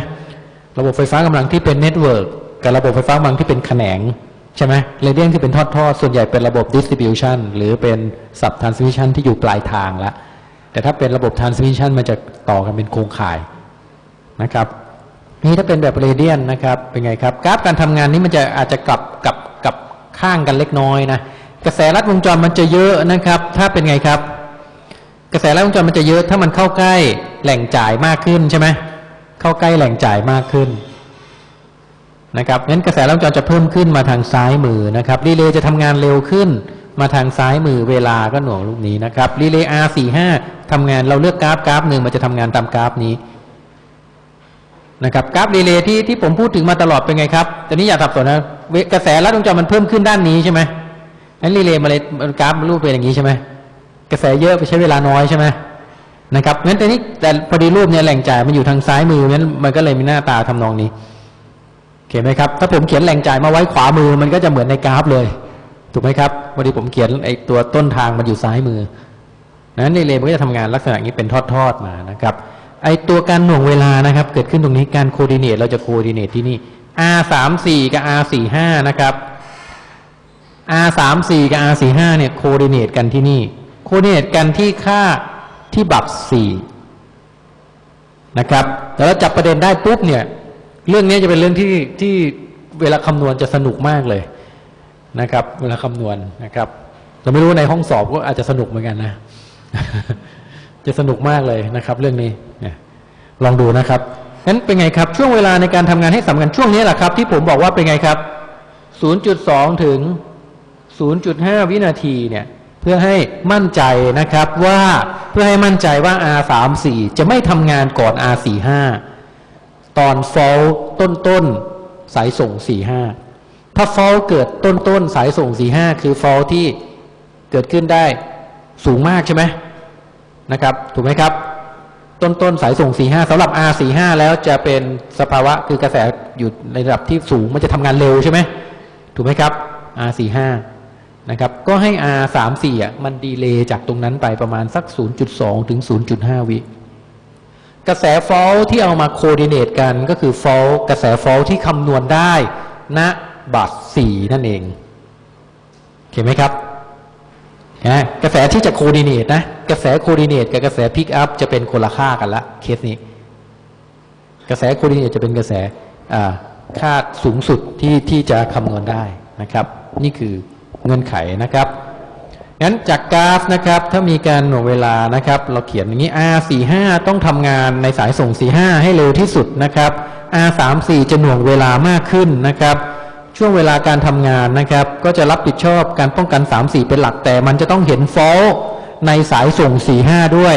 ระบบไฟฟ้ากำลังที่เป็น network กับระบบไฟฟ้ากำลังที่เป็นแขนงใช่ไหม radial คือเป็นทอดๆ ส่วนใหญ่เป็นระบบ distribution หรือเป็นsubtransmission ที่อยู่ปลายทางแล้ว แต่ถ้าเป็นระบบ transmission มันจะต่อกันเป็นโครงข่ายนะครับนี่ถ้าเป็นแบบ radial นะครับเป็นไงครับกราฟการทำงานนี้มันจะอาจจะกลับกลับกลับข้างกันเล็กน้อยนะกระแสลัดวงจรมันจะเยอะนะครับ ถ้าเป็นไงครับ กระแสลัดวงจรมันจะเยอะถ้ามันเข้าใกล้แหล่งจ่ายมากขึ้นใช่ไหมเข้าใกล้แหล่งจ่ายมากขึ้นนะครับงั้นกระแสลัดวงจรจะเพิ่มขึ้นมาทางซ้ายมือนะครับรีเลย์จะทำงานเร็วขึ้น มาทางซ้ายมือเวลาก็หน่วงลูกนี้นะครับรีเลย์ R45 ทำงานเราเลือกกราฟกราฟหนึ่งมันจะทำงานตามกราฟนี้นะครับกราฟรีเลย์ที่ที่ผมพูดถึงมาตลอดเป็นไงครับตอนนี้อย่าสับสนนะกระแสลัดวงจรมันเพิ่มขึ้นด้านนี้ใช่ไหมนั้นรีเลย์มาเลยกราฟรูปเป็นอย่างนี้ใช่ไหมกระแสเยอะไปใช้เวลาน้อยใช่ไหมนะครับงั้นแต่นี้แต่พอดีรูปเนี่ยแหล่งจ่ายมันอยู่ทางซ้ายมือนั้นมันก็เลยมีหน้าตาทำนองนี้โอเคไหมครับ ถ้าผมเขียนแหล่งจ่ายมาไว้ขวามือมันก็จะเหมือนในกราฟเลย ถูกไหมครับพอดีผมเขียนไอ้ตัวต้นทางมันอยู่ซ้ายมือนั้นรีเลมันก็จะทำงานลักษณะนี้เป็นทอดๆมานะครับไอตัวการหน่วงเวลานะครับ เกิดขึ้นตรงนี้การโคดิเนตเราจะโคดิเนตที่นี่ R สามสี่กับ R สี่ห้านะครับ R สามสี่กับ R สี่ห้าเนี่ยโคดิเนตกันที่นี่โคดิเนตกันที่ค่าที่บับสี่นะครับแต่เราจับประเด็นได้ปุ๊บเนี่ย เรื่องนี้จะเป็นเรื่องที่ที่เวลาคำนวณจะสนุกมากเลย นะครับ เวลาคำนวณนะครับเราไม่รู้ในห้องสอบก็อาจจะสนุกเหมือนกันนะ จะสนุกมากเลยนะครับ เรื่องนี้เนี่ยลองดูนะครับงั้นเป็นไงครับ ช่วงเวลาในการทำงานให้สำคัญช่วงนี้แหละครับ ที่ผมบอกว่าเป็นไงครับ 0.2 ถึง 0.5 วินาทีเนี่ย เพื่อให้มั่นใจนะครับว่าเพื่อให้มั่นใจว่า R34 จะไม่ทำงานก่อน R45 ตอน f a l ต้นต้นๆสายส่ง 45 ถ้า fall เกิดต้นต้นๆสายส่ง45คือ fall ที่เกิดขึ้นได้สูงมากใช่ไหมนะครับ ถูกไหมครับ ต้นต้นสายส่ง45สำหรับ R45 แล้วจะเป็นสภาวะคือกระแสอยู่ในระดับที่สูงมันจะทำงานเร็วใช่ไหมถูกไหมครับ R45 นะครับก็ให้ R34 อะมัน delay จากตรงนั้นไปประมาณสัก 0.2 ถึง 0.5 วิกระแส fault ที่เอามา coordinate กันก็คือ fault กระแส fault ที่คำนวณได้ณ bus 4นั่นเองเห็นไหมครับนะกระแสที่จะ coordinate นะกระแส coordinate กับกระแสพิกอัพจะเป็นคนละค่ากันละเคสนี้ กระแส coordinate จะเป็นกระแสค่าสูงสุดที่ที่จะคำนวณได้นะครับ นี่คือเงื่อนไขนะครับงั้นจากกราฟนะครับ ถ้ามีการหน่วงเวลานะครับ เราเขียนอย่างนี้ R45 ต้องทำงานในสายส่ง 45 ให้เร็วที่สุดนะครับ R34 จะหน่วงเวลามากขึ้นนะครับ ช่วงเวลาการทำงานนะครับ ก็จะรับผิดชอบการป้องกัน 3-4 เป็นหลักแต่มันจะต้องเห็นฟอลในสายส่ง 4-5 ด้วย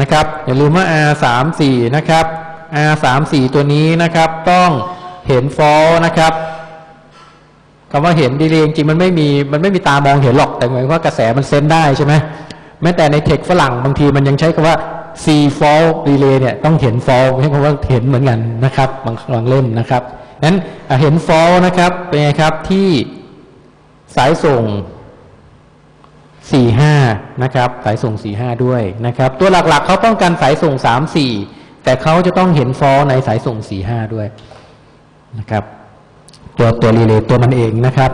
นะครับ อย่าลืมว่า R34 นะครับ R34 ตัวนี้นะครับ ต้องเห็นฟอลนะครับคำว่าเห็นดีเลยจริงมันไม่มีมันไม่มีตามองเห็นหรอกแต่หมือนว่ากระแสมันเซนได้ใช่ไหมแม้แต่ในเทคฝรั่งบางทีมันยังใช้คำว่า C fall relay เนี่ยต้องเห็น fall ใช่คำว่าเห็นเหมือนกันนะครับบางบางเล่มนะครับ นั้นเห็น fall นะครับเป็นไงครับที่สายส่ง 45 นะครับ สายส่ง 45 ด้วยนะครับ ตัวหลักๆเขาป้องกันสายส่ง 34 แต่เขาจะต้องเห็น fault ในสายส่ง 45 ด้วยนะครับตัวตัวรีเลย์ตัวมันเองนะครับ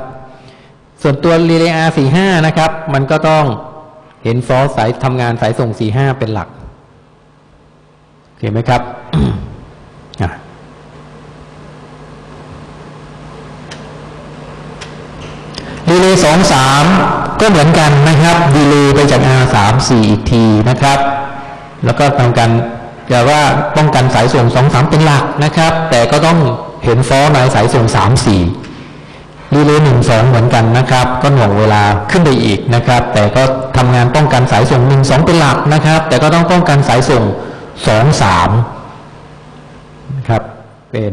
ส่วนตัวรีเลย์ R45 นะครับ มันก็ต้องเห็นฟอสสายทำงานสายส่ง 45 เป็นหลักเห็นไหมครับ อะรีเลย์23ก็เหมือนกันนะครับ delay ไปจาก R34 อีกทีนะครับ แล้วก็ทำการจะว่าป้องกันสายส่ง23เป็นหลักนะครับ แต่ก็ต้องเห็นฟอสในสายส่ง34รีเลย์หนึ่งสองเหมือนกันนะครับ ก็หน่วงเวลาขึ้นไปอีกนะครับ แต่ก็ทำงานป้องกันสายส่งหนึ่งสองเป็นหลักนะครับ แต่ก็ต้องป้องกันสายส่งสองสามนะครับ เป็น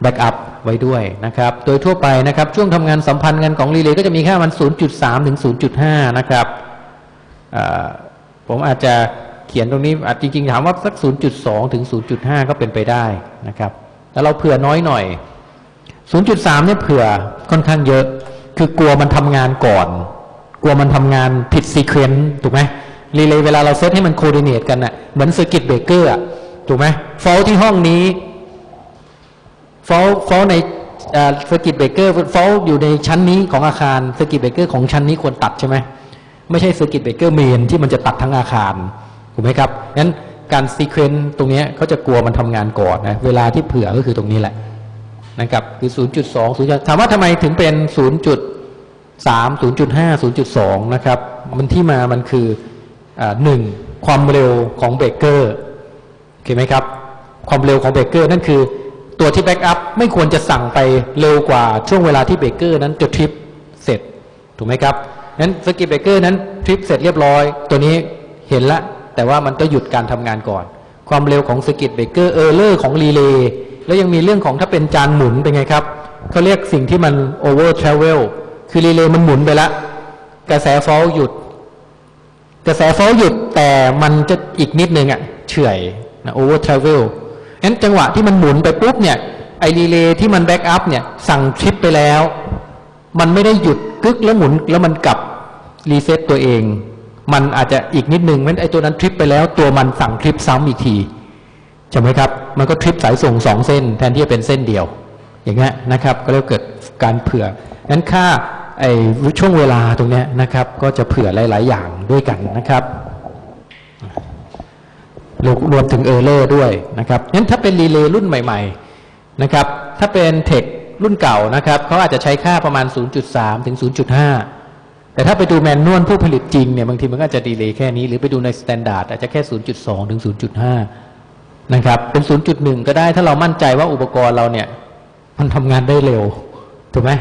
backup ไว้ด้วยนะครับ โดยทั่วไปนะครับช่วงทำงานสัมพันธ์กันของรีเลย์ก็จะมีค่ามัน 0.3 ถึง 0.5 นะครับผมอาจจะเขียนตรงนี้อาจจริงๆถามว่าสัก 0.2 ถึง 0.5 ก็เป็นไปได้นะครับแล้วเราเผื่อน้อยหน่อย 0.3 เนี่ยเผื่อค่อนข้างเยอะ คือกลัวมันทำงานก่อน กลัวมันทำงานผิด sequence ถูกไหมรีเลย์เวลาเราเซตให้มัน coordinate กันน่ะเหมือน circuit breaker ถูกไหม fault ที่ห้องนี้ fault fault ในcircuit breaker fault อยู่ในชั้นนี้ของอาคาร circuit breaker ของชั้นนี้ควรตัดใช่ไหมไม่ใช่ circuit breaker main ที่มันจะตัดทั้งอาคารถูกไหมครับงั้นการ sequence ตรงนี้เขาจะกลัวมันทำงานก่อนนะเวลาที่เผื่อก็คือตรงนี้แหละนะครับคือ 0.2 0ถามว่าทำไมถึงเป็น 0.3 0.5 0.2 นะครับมันที่มามันคืออ่าหนึ่งความเร็วของเบรกเกอร์โอเคไหมครับความเร็วของเบรกเกอร์นั่นคือ ตัวที่ backup ไม่ควรจะสั่งไปเร็วกว่าช่วงเวลาที่เบรกเกอร์นั้นจะทริปเสร็จ ถูกไหมครับนั้น circuit breaker นั้นทริปเสร็จเรียบร้อย ตัวนี้เห็นละแต่ว่ามันต้องหยุดการทำงานก่อน ความเร็วของ circuit breaker error ของรีเลย์แล้วยังมีเรื่องของถ้าเป็นจานหมุนเป็นไงครับเขาเรียกสิ่งที่มัน overtravel คือรีเลย์มันหมุนไปละกระแส fault หยุด กระแส fault หยุดแต่มันจะอีกนิดนึงอะเฉื่อยนะ overtravel งั้นจังหวะที่มันหมุนไปปุ๊บเนี่ยไอรีเลย์ที่มัน backup เนี่ยสั่งทริปไปแล้ว มันไม่ได้หยุดกึกแล้วหมุนแล้วมันกลับ reset ตัวเอง มันอาจจะอีกนิดนึงงั้นไอตัวนั้นทริปไปแล้ว ตัวมันสั่งทริปซ้ำอีกทีใช่ไหมครับ มันก็ทริปสายส่งสองเส้น แทนที่จะเป็นเส้นเดียว อย่างเงี้ยนะครับ ก็เรียกว่าเกิดการเผื่องั้นค่าไอช่วงเวลาตรงเนี้ยนะครับ ก็จะเผื่อหลาย ๆ อย่างด้วยกันนะครับ รวมรวมถึง error ด้วยนะครับงั้นถ้าเป็นรีเลย์รุ่นใหม่ ๆนะครับ ถ้าเป็น tech รุ่นเก่านะครับเขาอาจจะใช้ค่าประมาณ 0.3 ถึง 0.5 แต่ถ้าไปดู manual ผู้ผลิตจริงเนี่ยบางทีมันก็จะ delay แค่นี้ หรือไปดูใน standard อาจจะแค่ 0.2 ถึง 0.5 นะครับ เป็น 0.1 ก็ได้ถ้าเรามั่นใจว่าอุปกรณ์เราเนี่ย มันทำงานได้เร็ว ถูกไหม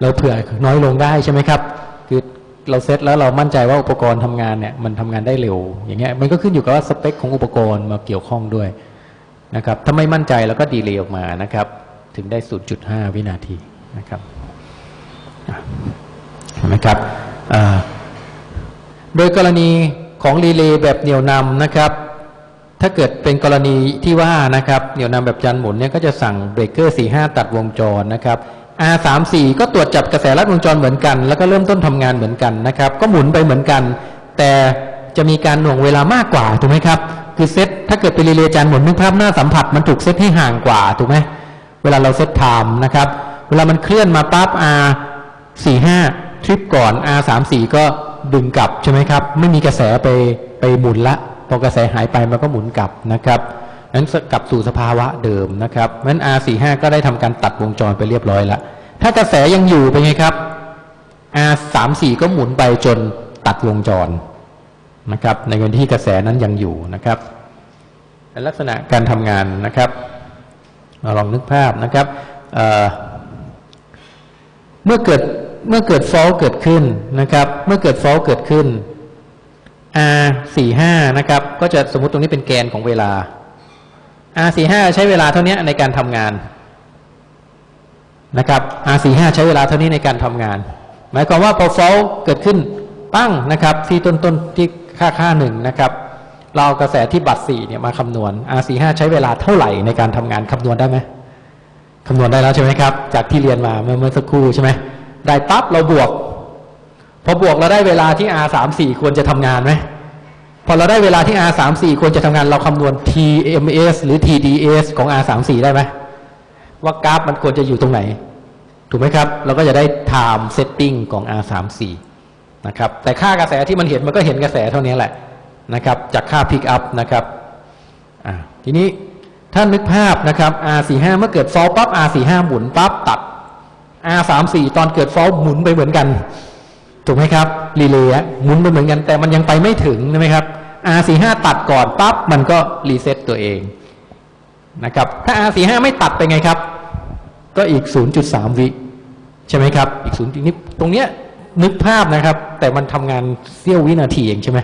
เราเผื่อน้อยลงได้ใช่ไหมครับ คือ เราเซตแล้วเรามั่นใจว่าอุปกรณ์ทำงานเนี่ยมันทำงานได้เร็ว อย่างเงี้ยมันก็ขึ้นอยู่กับว่าสเปคของอุปกรณ์มาเกี่ยวข้องด้วยนะครับถ้าไม่มั่นใจเราก็ดีเลย์ออกมานะครับ ถึงได้ 0.5 วินาทีนะครับเห็นไหมครับโดยกรณีของรีเลย์แบบเหนี่ยวนำนะครับ ถ้าเกิดเป็นกรณีที่ว่านะครับเหนี่ยวนำแบบจันหมุนเนี่ยก็จะสั่งเบรกเกอร์45 ตัดวงจรนะครับ R34 ก็ตรวจจับกระแสลัดวงจรเหมือนกัน แล้วก็เริ่มต้นทำงานเหมือนกันนะครับ ก็หมุนไปเหมือนกัน แต่จะมีการหน่วงเวลามากกว่าถูกไหมครับ คือเซตถ้าเกิดเป็นรีเลย์จันหมุนนึกภาพหน้าสัมผัสมันถูกเซตให้ห่างกว่าถูกไหมเวลาเราเซตไทม์นะครับ เวลามันเคลื่อนมาปั๊บ R45 ทริปก่อน R34 ก็ดึงกลับใช่ไหมครับ ไม่มีกระแสไปไปหมุนละ พอกระแสหายไปมันก็หมุนกลับนะครับ นั้นกลับสู่สภาวะเดิมนะครับนั้น R45 ก็ได้ทำการตัดวงจรไปเรียบร้อยแล้ว ถ้ากระแสยังอยู่เป็นไงครับ R34 ก็หมุนไปจนตัดวงจรนะครับ ในกรณีที่กระแสนั้นยังอยู่นะครับเป็นลักษณะการทำงานนะครับเราลองนึกภาพนะครับเเมื่อเกิดเมื่อเกิดฟอลเกิดขึ้นนะครับ เมื่อเกิดฟอลเกิดขึ้น R 4 5 นะครับ ก็จะสมมุติตรงนี้เป็นแกนของเวลา R 4 5ใช้เวลาเท่านี้ในการทำงานนะครับ R 4 5ใช้เวลาเท่านี้ในการทำงาน หมายความว่าพอ fall เกิดขึ้นปั้งนะครับที่ต้นต้นที่ค่าค่าหนึ่งนะครับเรากระแสที่บัตร4เนี่ยมาคำนวณ R 4 5 ใช้เวลาเท่าไหร่ในการทำงานคำนวณได้ไหมคำนวณได้แล้วใช่ไหมครับ จากที่เรียนมาเมื่อเมื่อสักครู่ใช่ไหมได้ปั๊บเราบวก พอบวกเราได้เวลาที่ R 3 4 ควรจะทำงานไหม พอเราได้เวลาที่ R 3 4 ควรจะทำงานเราคำนวณ TMS หรือ TDS ของ R 3 4 ได้ไหมว่ากราฟมันควรจะอยู่ตรงไหน ถูกไหมครับ เราก็จะได้ time setting ของ R 3 4 นะครับแต่ค่ากระแสที่มันเห็นมันก็เห็นกระแสเท่านี้แหละนะครับจากค่า pick up นะครับทีนี้ถ้านึกภาพนะครับ R 4 5 เมื่อเกิด fall ปั๊บ R 4 5 หมุนปั๊บตัด R 3 4 ตอนเกิด fall หมุนไปเหมือนกัน ถูกไหมครับรีเลย์หมุนไปเหมือนกันแต่มันยังไปไม่ถึงใช่ไหมครับ R45 ตัดก่อนปั๊บมันก็ reset ตัวเองนะครับ ถ้า R45 ไม่ตัดไปไงครับ ก็อีก 0.3 วิใช่ไหมครับ อีก0นี้ตรงเนี้ยนึกภาพนะครับ แต่มันทำงานเสี้ยววินาทีเองใช่ไหม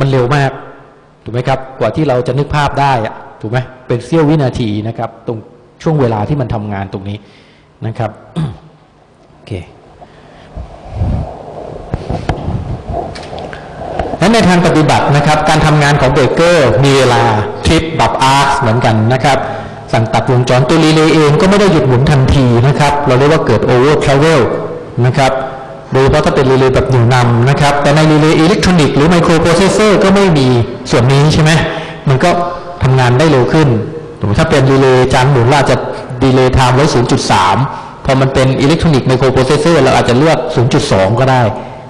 มันเร็วมากถูกไหมครับ กว่าที่เราจะนึกภาพได้อะถูกไหมเป็นเสี้ยววินาทีนะครับ ตรงช่วงเวลาที่มันทำงานตรงนี้นะครับโอเค และในทางปฏิบัตินะครับ การทำงานของเบรกเกอร์มีเวลาทริปแบ arc เหมือนกันนะครับ สั่งตัดวงจรตัวรีเลย์เองก็ไม่ได้หยุดหมุนทันทีนะครับ เราเรียกว่าเกิด overtravelนะครับโดยเฉพาะถ้าเป็นรีเลย์แบบเหนี่ยวนำนะครับ แต่ในรีเลย์อิเล็กทรอนิกส์หรือไมโครโปรเซสเซอร์ก็ไม่มีส่วนนี้ใช่ไหมมันก็ทำงานได้เร็วขึ้น ถ้าเป็นรีเลย์จานหมุนเราอาจจะ delay time ไว้ 0.3 พอมันเป็นอิเล็กทรอนิกส์ไมโครโปรเซสเซอร์เราอาจจะเลือก 0.2 ก็ได้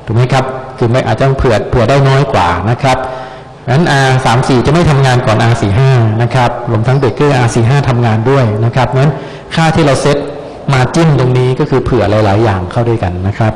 ถูกไหมครับ คือไม่อาจจะเผื่อเผื่อได้น้อยกว่านะครับงั้น R 3 4จะไม่ทำงานก่อน R 4 5นะครับรวมทั้งเบรกเกอร์ R 4 5ทำงานด้วยนะครับงั้นค่าที่เราเซตมาจิ้มตรงนี้ก็คือเผื่อหลาย ๆ อย่างเข้าด้วยกันนะครับ